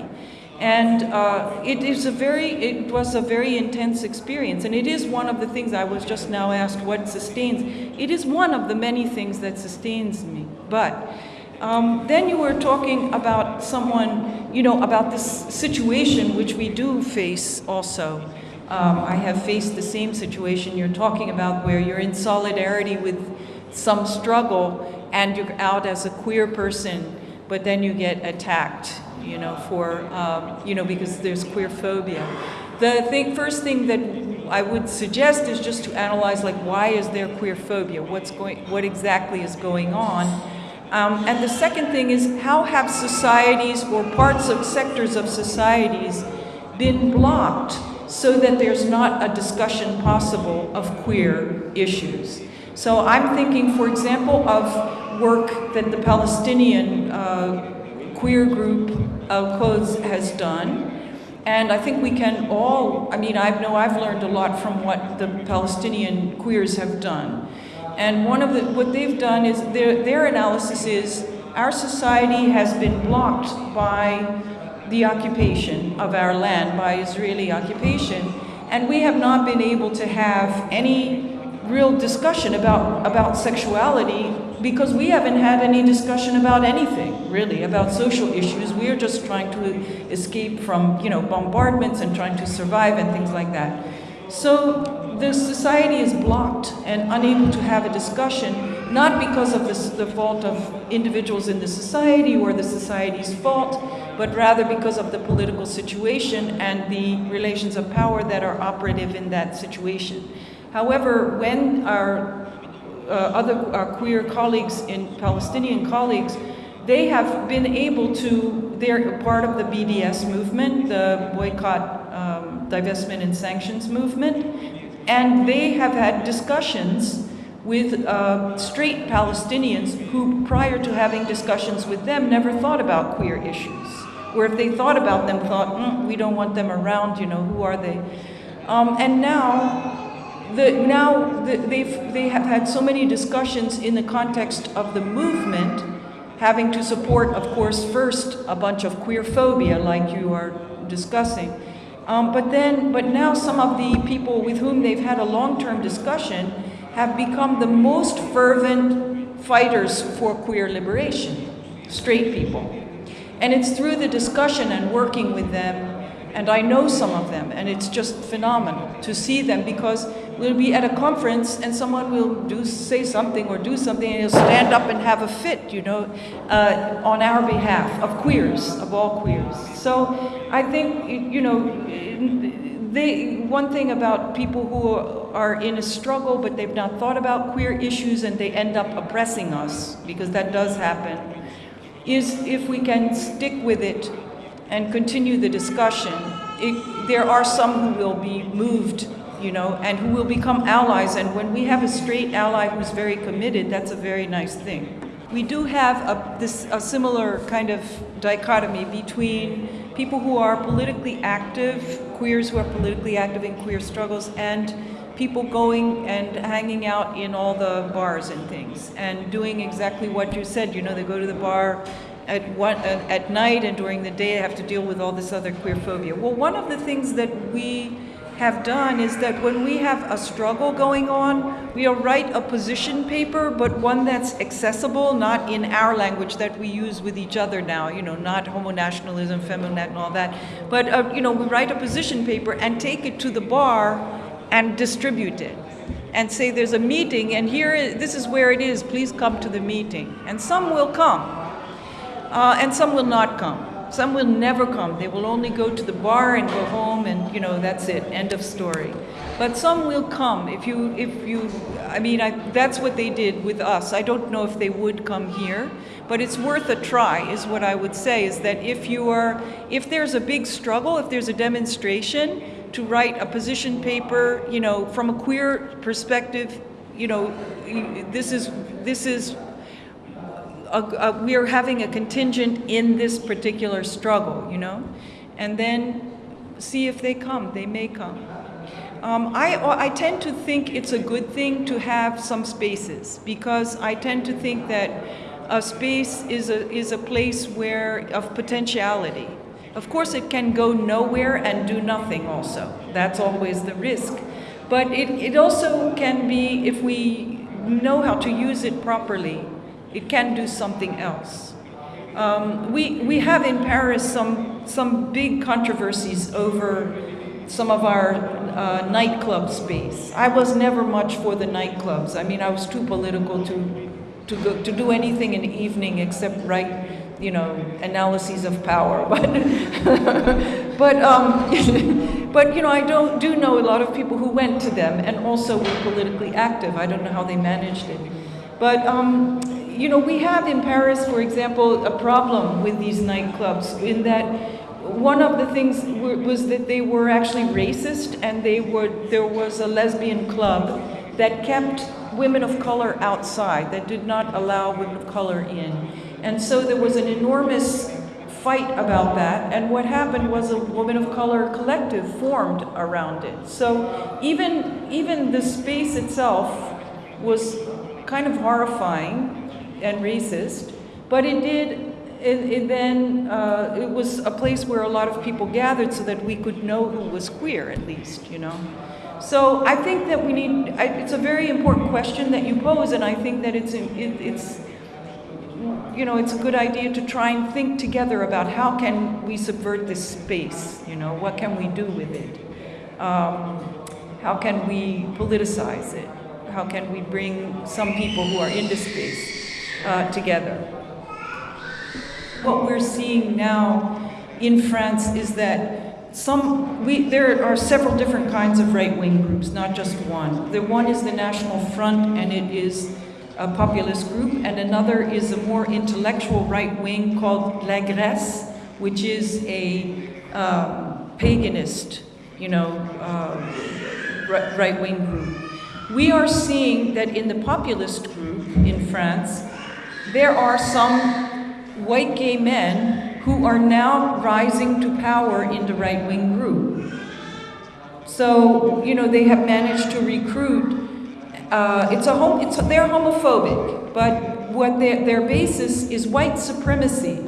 And uh, it is a very, it was a very intense experience. And it is one of the things I was just now asked what sustains. It is one of the many things that sustains me. But um, then you were talking about someone, you know, about this situation which we do face also. Um, I have faced the same situation you're talking about where you're in solidarity with some struggle and you're out as a queer person, but then you get attacked, you know, for, um, you know, because there's queer phobia. The thing, first thing that I would suggest is just to analyze, like, why is there queer phobia? What's going, what exactly is going on? Um, and the second thing is, how have societies or parts of sectors of societies been blocked so that there's not a discussion possible of queer issues. So I'm thinking, for example, of work that the Palestinian uh, queer group Al-Qaws has done. And I think we can all, I mean, I know I've learned a lot from what the Palestinian queers have done. And one of the, what they've done is, their, their analysis is, our society has been blocked by the occupation of our land by Israeli occupation, and we have not been able to have any real discussion about, about sexuality because we haven't had any discussion about anything, really, about social issues. We are just trying to escape from, you know, bombardments and trying to survive and things like that. So the society is blocked and unable to have a discussion, not because of the, the fault of individuals in the society or the society's fault, but rather because of the political situation and the relations of power that are operative in that situation. However, when our uh, other our queer colleagues in Palestinian colleagues, they have been able to, they're part of the BDS movement, the boycott, um, divestment and sanctions movement, and they have had discussions with uh, straight Palestinians who, prior to having discussions with them, never thought about queer issues where if they thought about them, thought, mm, we don't want them around, you know, who are they? Um, and now, the, now the, they've, they have had so many discussions in the context of the movement, having to support, of course, first a bunch of queer phobia, like you are discussing. Um, but then, but now some of the people with whom they've had a long-term discussion have become the most fervent fighters for queer liberation, straight people. And it's through the discussion and working with them, and I know some of them, and it's just phenomenal to see them because we'll be at a conference and someone will do say something or do something and he'll stand up and have a fit, you know, uh, on our behalf of queers, of all queers. So I think, you know, they, one thing about people who are in a struggle but they've not thought about queer issues and they end up oppressing us, because that does happen, is if we can stick with it and continue the discussion. It, there are some who will be moved, you know, and who will become allies. And when we have a straight ally who's very committed, that's a very nice thing. We do have a, this, a similar kind of dichotomy between people who are politically active, queers who are politically active in queer struggles, and people going and hanging out in all the bars and things and doing exactly what you said. You know, they go to the bar at, one, uh, at night and during the day they have to deal with all this other queer phobia. Well, one of the things that we have done is that when we have a struggle going on, we'll write a position paper, but one that's accessible, not in our language that we use with each other now, you know, not homonationalism, feminat, and all that. But, uh, you know, we write a position paper and take it to the bar and distribute it and say there's a meeting and here this is where it is please come to the meeting. And some will come uh, and some will not come. Some will never come. They will only go to the bar and go home and you know that's it end of story. But some will come if you if you i mean I, that's what they did with us. I don't know if they would come here but it's worth a try is what i would say is that if you are if there's a big struggle if there's a demonstration to write a position paper, you know, from a queer perspective, you know, this is, this is, a, a, we are having a contingent in this particular struggle, you know, and then see if they come, they may come. Um, I, I tend to think it's a good thing to have some spaces because I tend to think that a space is a, is a place where, of potentiality, of course, it can go nowhere and do nothing also. That's always the risk. But it, it also can be, if we know how to use it properly, it can do something else. Um, we, we have in Paris some, some big controversies over some of our uh, nightclub space. I was never much for the nightclubs. I mean, I was too political to, to, go, to do anything in the evening except write you know, analyses of power. But, but, um, but you know, I don't, do know a lot of people who went to them and also were politically active. I don't know how they managed it. But, um, you know, we have in Paris, for example, a problem with these nightclubs in that one of the things was that they were actually racist and they were, there was a lesbian club that kept women of color outside, that did not allow women of color in. And so there was an enormous fight about that. And what happened was a woman of color collective formed around it. So even, even the space itself was kind of horrifying and racist, but it did, it, it then, uh, it was a place where a lot of people gathered so that we could know who was queer at least, you know. So I think that we need, I, it's a very important question that you pose, and I think that it's, it, it's you know, it's a good idea to try and think together about how can we subvert this space, you know, what can we do with it? Um, how can we politicize it? How can we bring some people who are in this space uh, together? What we're seeing now in France is that some, we, there are several different kinds of right-wing groups, not just one. The one is the National Front, and it is a populist group, and another is a more intellectual right wing called L'Agresse, which is a um, paganist, you know, uh, right wing group. We are seeing that in the populist group in France, there are some white gay men who are now rising to power in the right wing group. So, you know, they have managed to recruit. Uh, it's a home, it's, they're homophobic, but what their, their basis is white supremacy.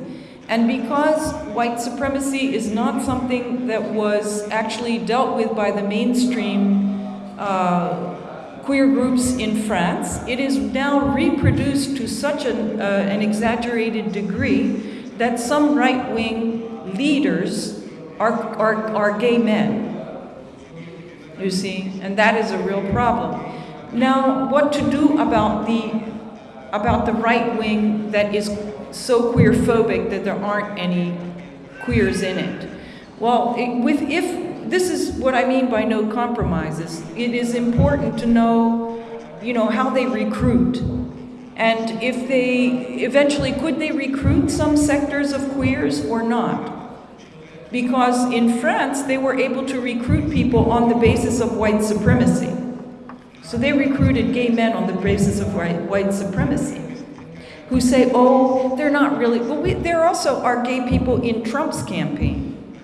And because white supremacy is not something that was actually dealt with by the mainstream uh, queer groups in France, it is now reproduced to such an, uh, an exaggerated degree that some right wing leaders are, are, are gay men. You see? And that is a real problem. Now, what to do about the, about the right wing that is so queer phobic that there aren't any queers in it? Well, it, with, if this is what I mean by no compromises, it is important to know, you know, how they recruit. And if they eventually could they recruit some sectors of queers or not? Because in France, they were able to recruit people on the basis of white supremacy. So they recruited gay men on the basis of white, white supremacy, who say, oh, they're not really, well, we, there also are gay people in Trump's campaign.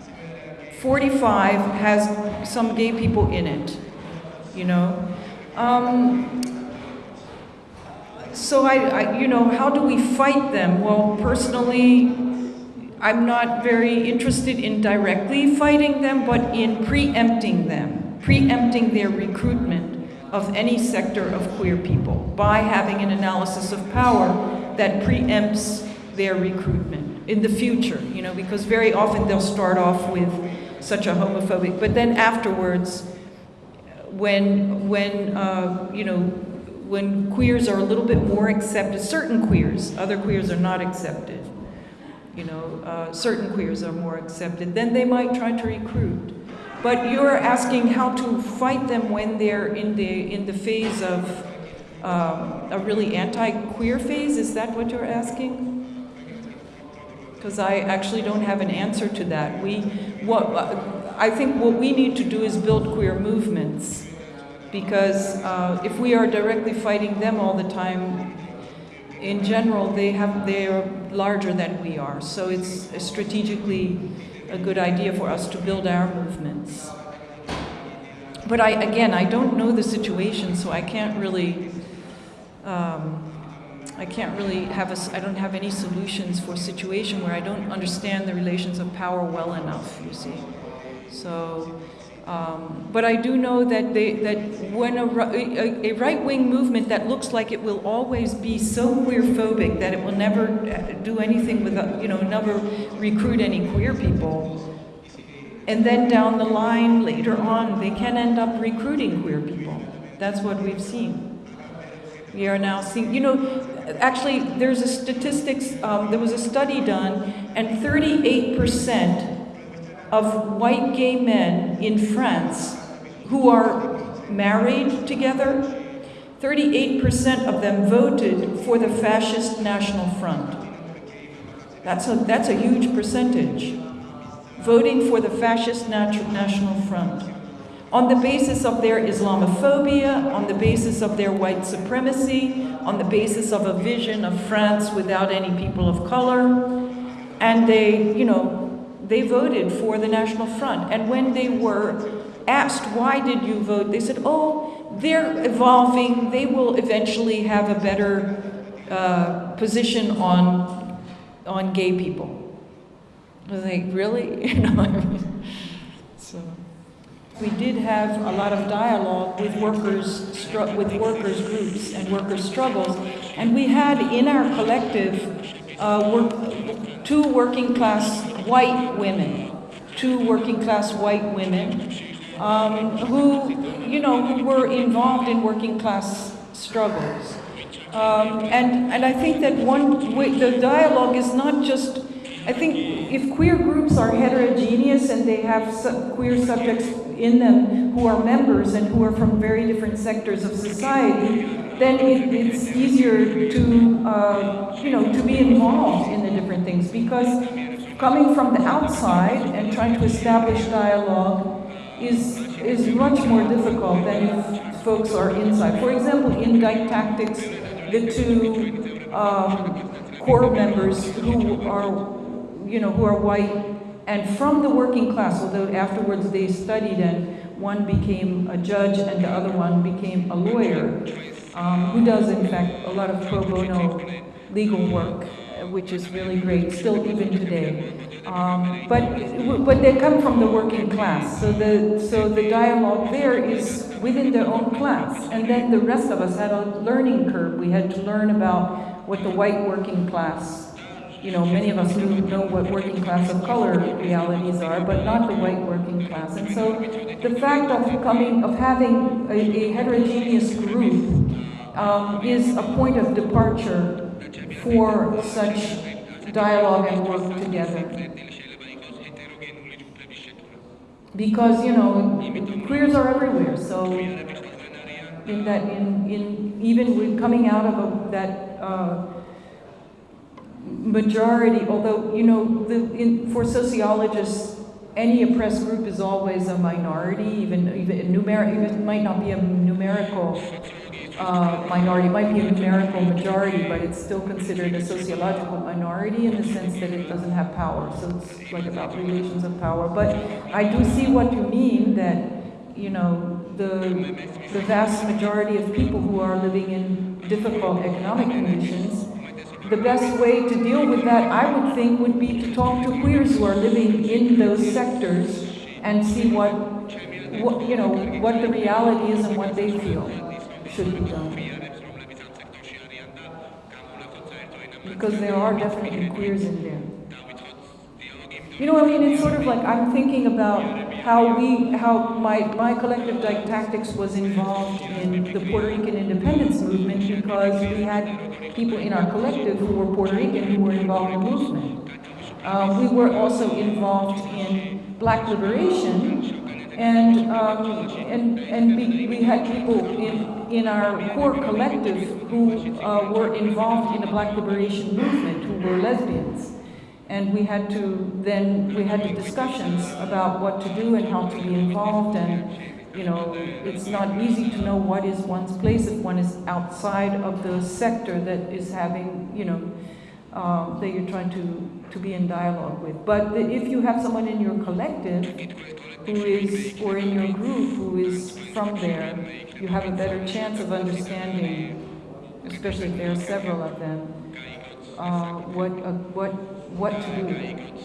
45 has some gay people in it, you know. Um, so I, I, you know, how do we fight them? Well, personally, I'm not very interested in directly fighting them, but in preempting them, preempting their recruitment of any sector of queer people by having an analysis of power that preempts their recruitment in the future, you know, because very often they'll start off with such a homophobic, but then afterwards, when, when, uh, you know, when queers are a little bit more accepted, certain queers, other queers are not accepted, you know, uh, certain queers are more accepted, then they might try to recruit. But you're asking how to fight them when they're in the, in the phase of um, a really anti-queer phase? Is that what you're asking? Because I actually don't have an answer to that. We, what, I think what we need to do is build queer movements. Because uh, if we are directly fighting them all the time, in general, they have they are larger than we are. So it's strategically a good idea for us to build our movements. But I, again, I don't know the situation, so I can't really, um, I can't really have a, I don't have any solutions for a situation where I don't understand the relations of power well enough, you see. So, um, but I do know that, they, that when a, a, a right-wing movement that looks like it will always be so queer-phobic that it will never do anything with, you know, never recruit any queer people, and then down the line, later on, they can end up recruiting queer people. That's what we've seen. We are now seeing, you know, actually, there's a statistics, um, there was a study done, and 38% of white gay men in France who are married together, 38% of them voted for the Fascist National Front. That's a, that's a huge percentage. Voting for the Fascist National Front. On the basis of their Islamophobia, on the basis of their white supremacy, on the basis of a vision of France without any people of color. And they, you know, they voted for the National Front. And when they were asked, why did you vote? They said, oh, they're evolving. They will eventually have a better uh, position on, on gay people. I was like, really? You know, so we did have a lot of dialogue with workers, with workers groups and workers struggles, and we had in our collective uh, work, two working class white women, two working class white women, um, who, you know, who were involved in working class struggles. Um, and, and I think that one, the dialogue is not just, I think if queer groups are heterogeneous and they have queer subjects in them who are members and who are from very different sectors of society, then it, it's easier to, uh, you know, to be involved in the different things because coming from the outside and trying to establish dialogue is, is much more difficult than if folks are inside. For example, in Dyke Tactics, the two um, core members who are you know, who are white and from the working class, although afterwards they studied and one became a judge and the other one became a lawyer, um, who does, in fact, a lot of pro bono legal work, which is really great, still even today. Um, but, but they come from the working class, so the, so the dialogue there is within their own class. And then the rest of us had a learning curve. We had to learn about what the white working class, you know, many of us knew, know what working class of color realities are, but not the white working class. And so the fact of coming, of having a, a heterogeneous group um, is a point of departure for such dialogue and work together. Because, you know, queers are everywhere, so in that, in, in, even with coming out of a, that, uh, majority, although, you know, the, in, for sociologists, any oppressed group is always a minority, even, even numeric, it might not be a numerical uh, minority, it might be a numerical majority, but it's still considered a sociological minority in the sense that it doesn't have power. So it's like about relations of power. But I do see what you mean that, you know, the, the vast majority of people who are living in difficult economic conditions, the best way to deal with that, I would think, would be to talk to queers who are living in those sectors and see what, what you know, what the reality is and what they feel should. Because there are definitely queers in there. You know, I mean, it's sort of like I'm thinking about how we, how my, my collective tactics was involved in the Puerto Rican independence movement because we had people in our collective who were Puerto Rican who were involved in the movement. Um, we were also involved in black liberation and, um, and, and we, we had people in, in our core collective who uh, were involved in the black liberation movement, who were lesbians. And we had to then, we had discussions about what to do and how to be involved and, you know, it's not easy to know what is one's place if one is outside of the sector that is having, you know, um, that you're trying to, to be in dialogue with. But if you have someone in your collective who is, or in your group who is from there, you have a better chance of understanding, especially if there are several of them, uh, what, uh, what, what to do.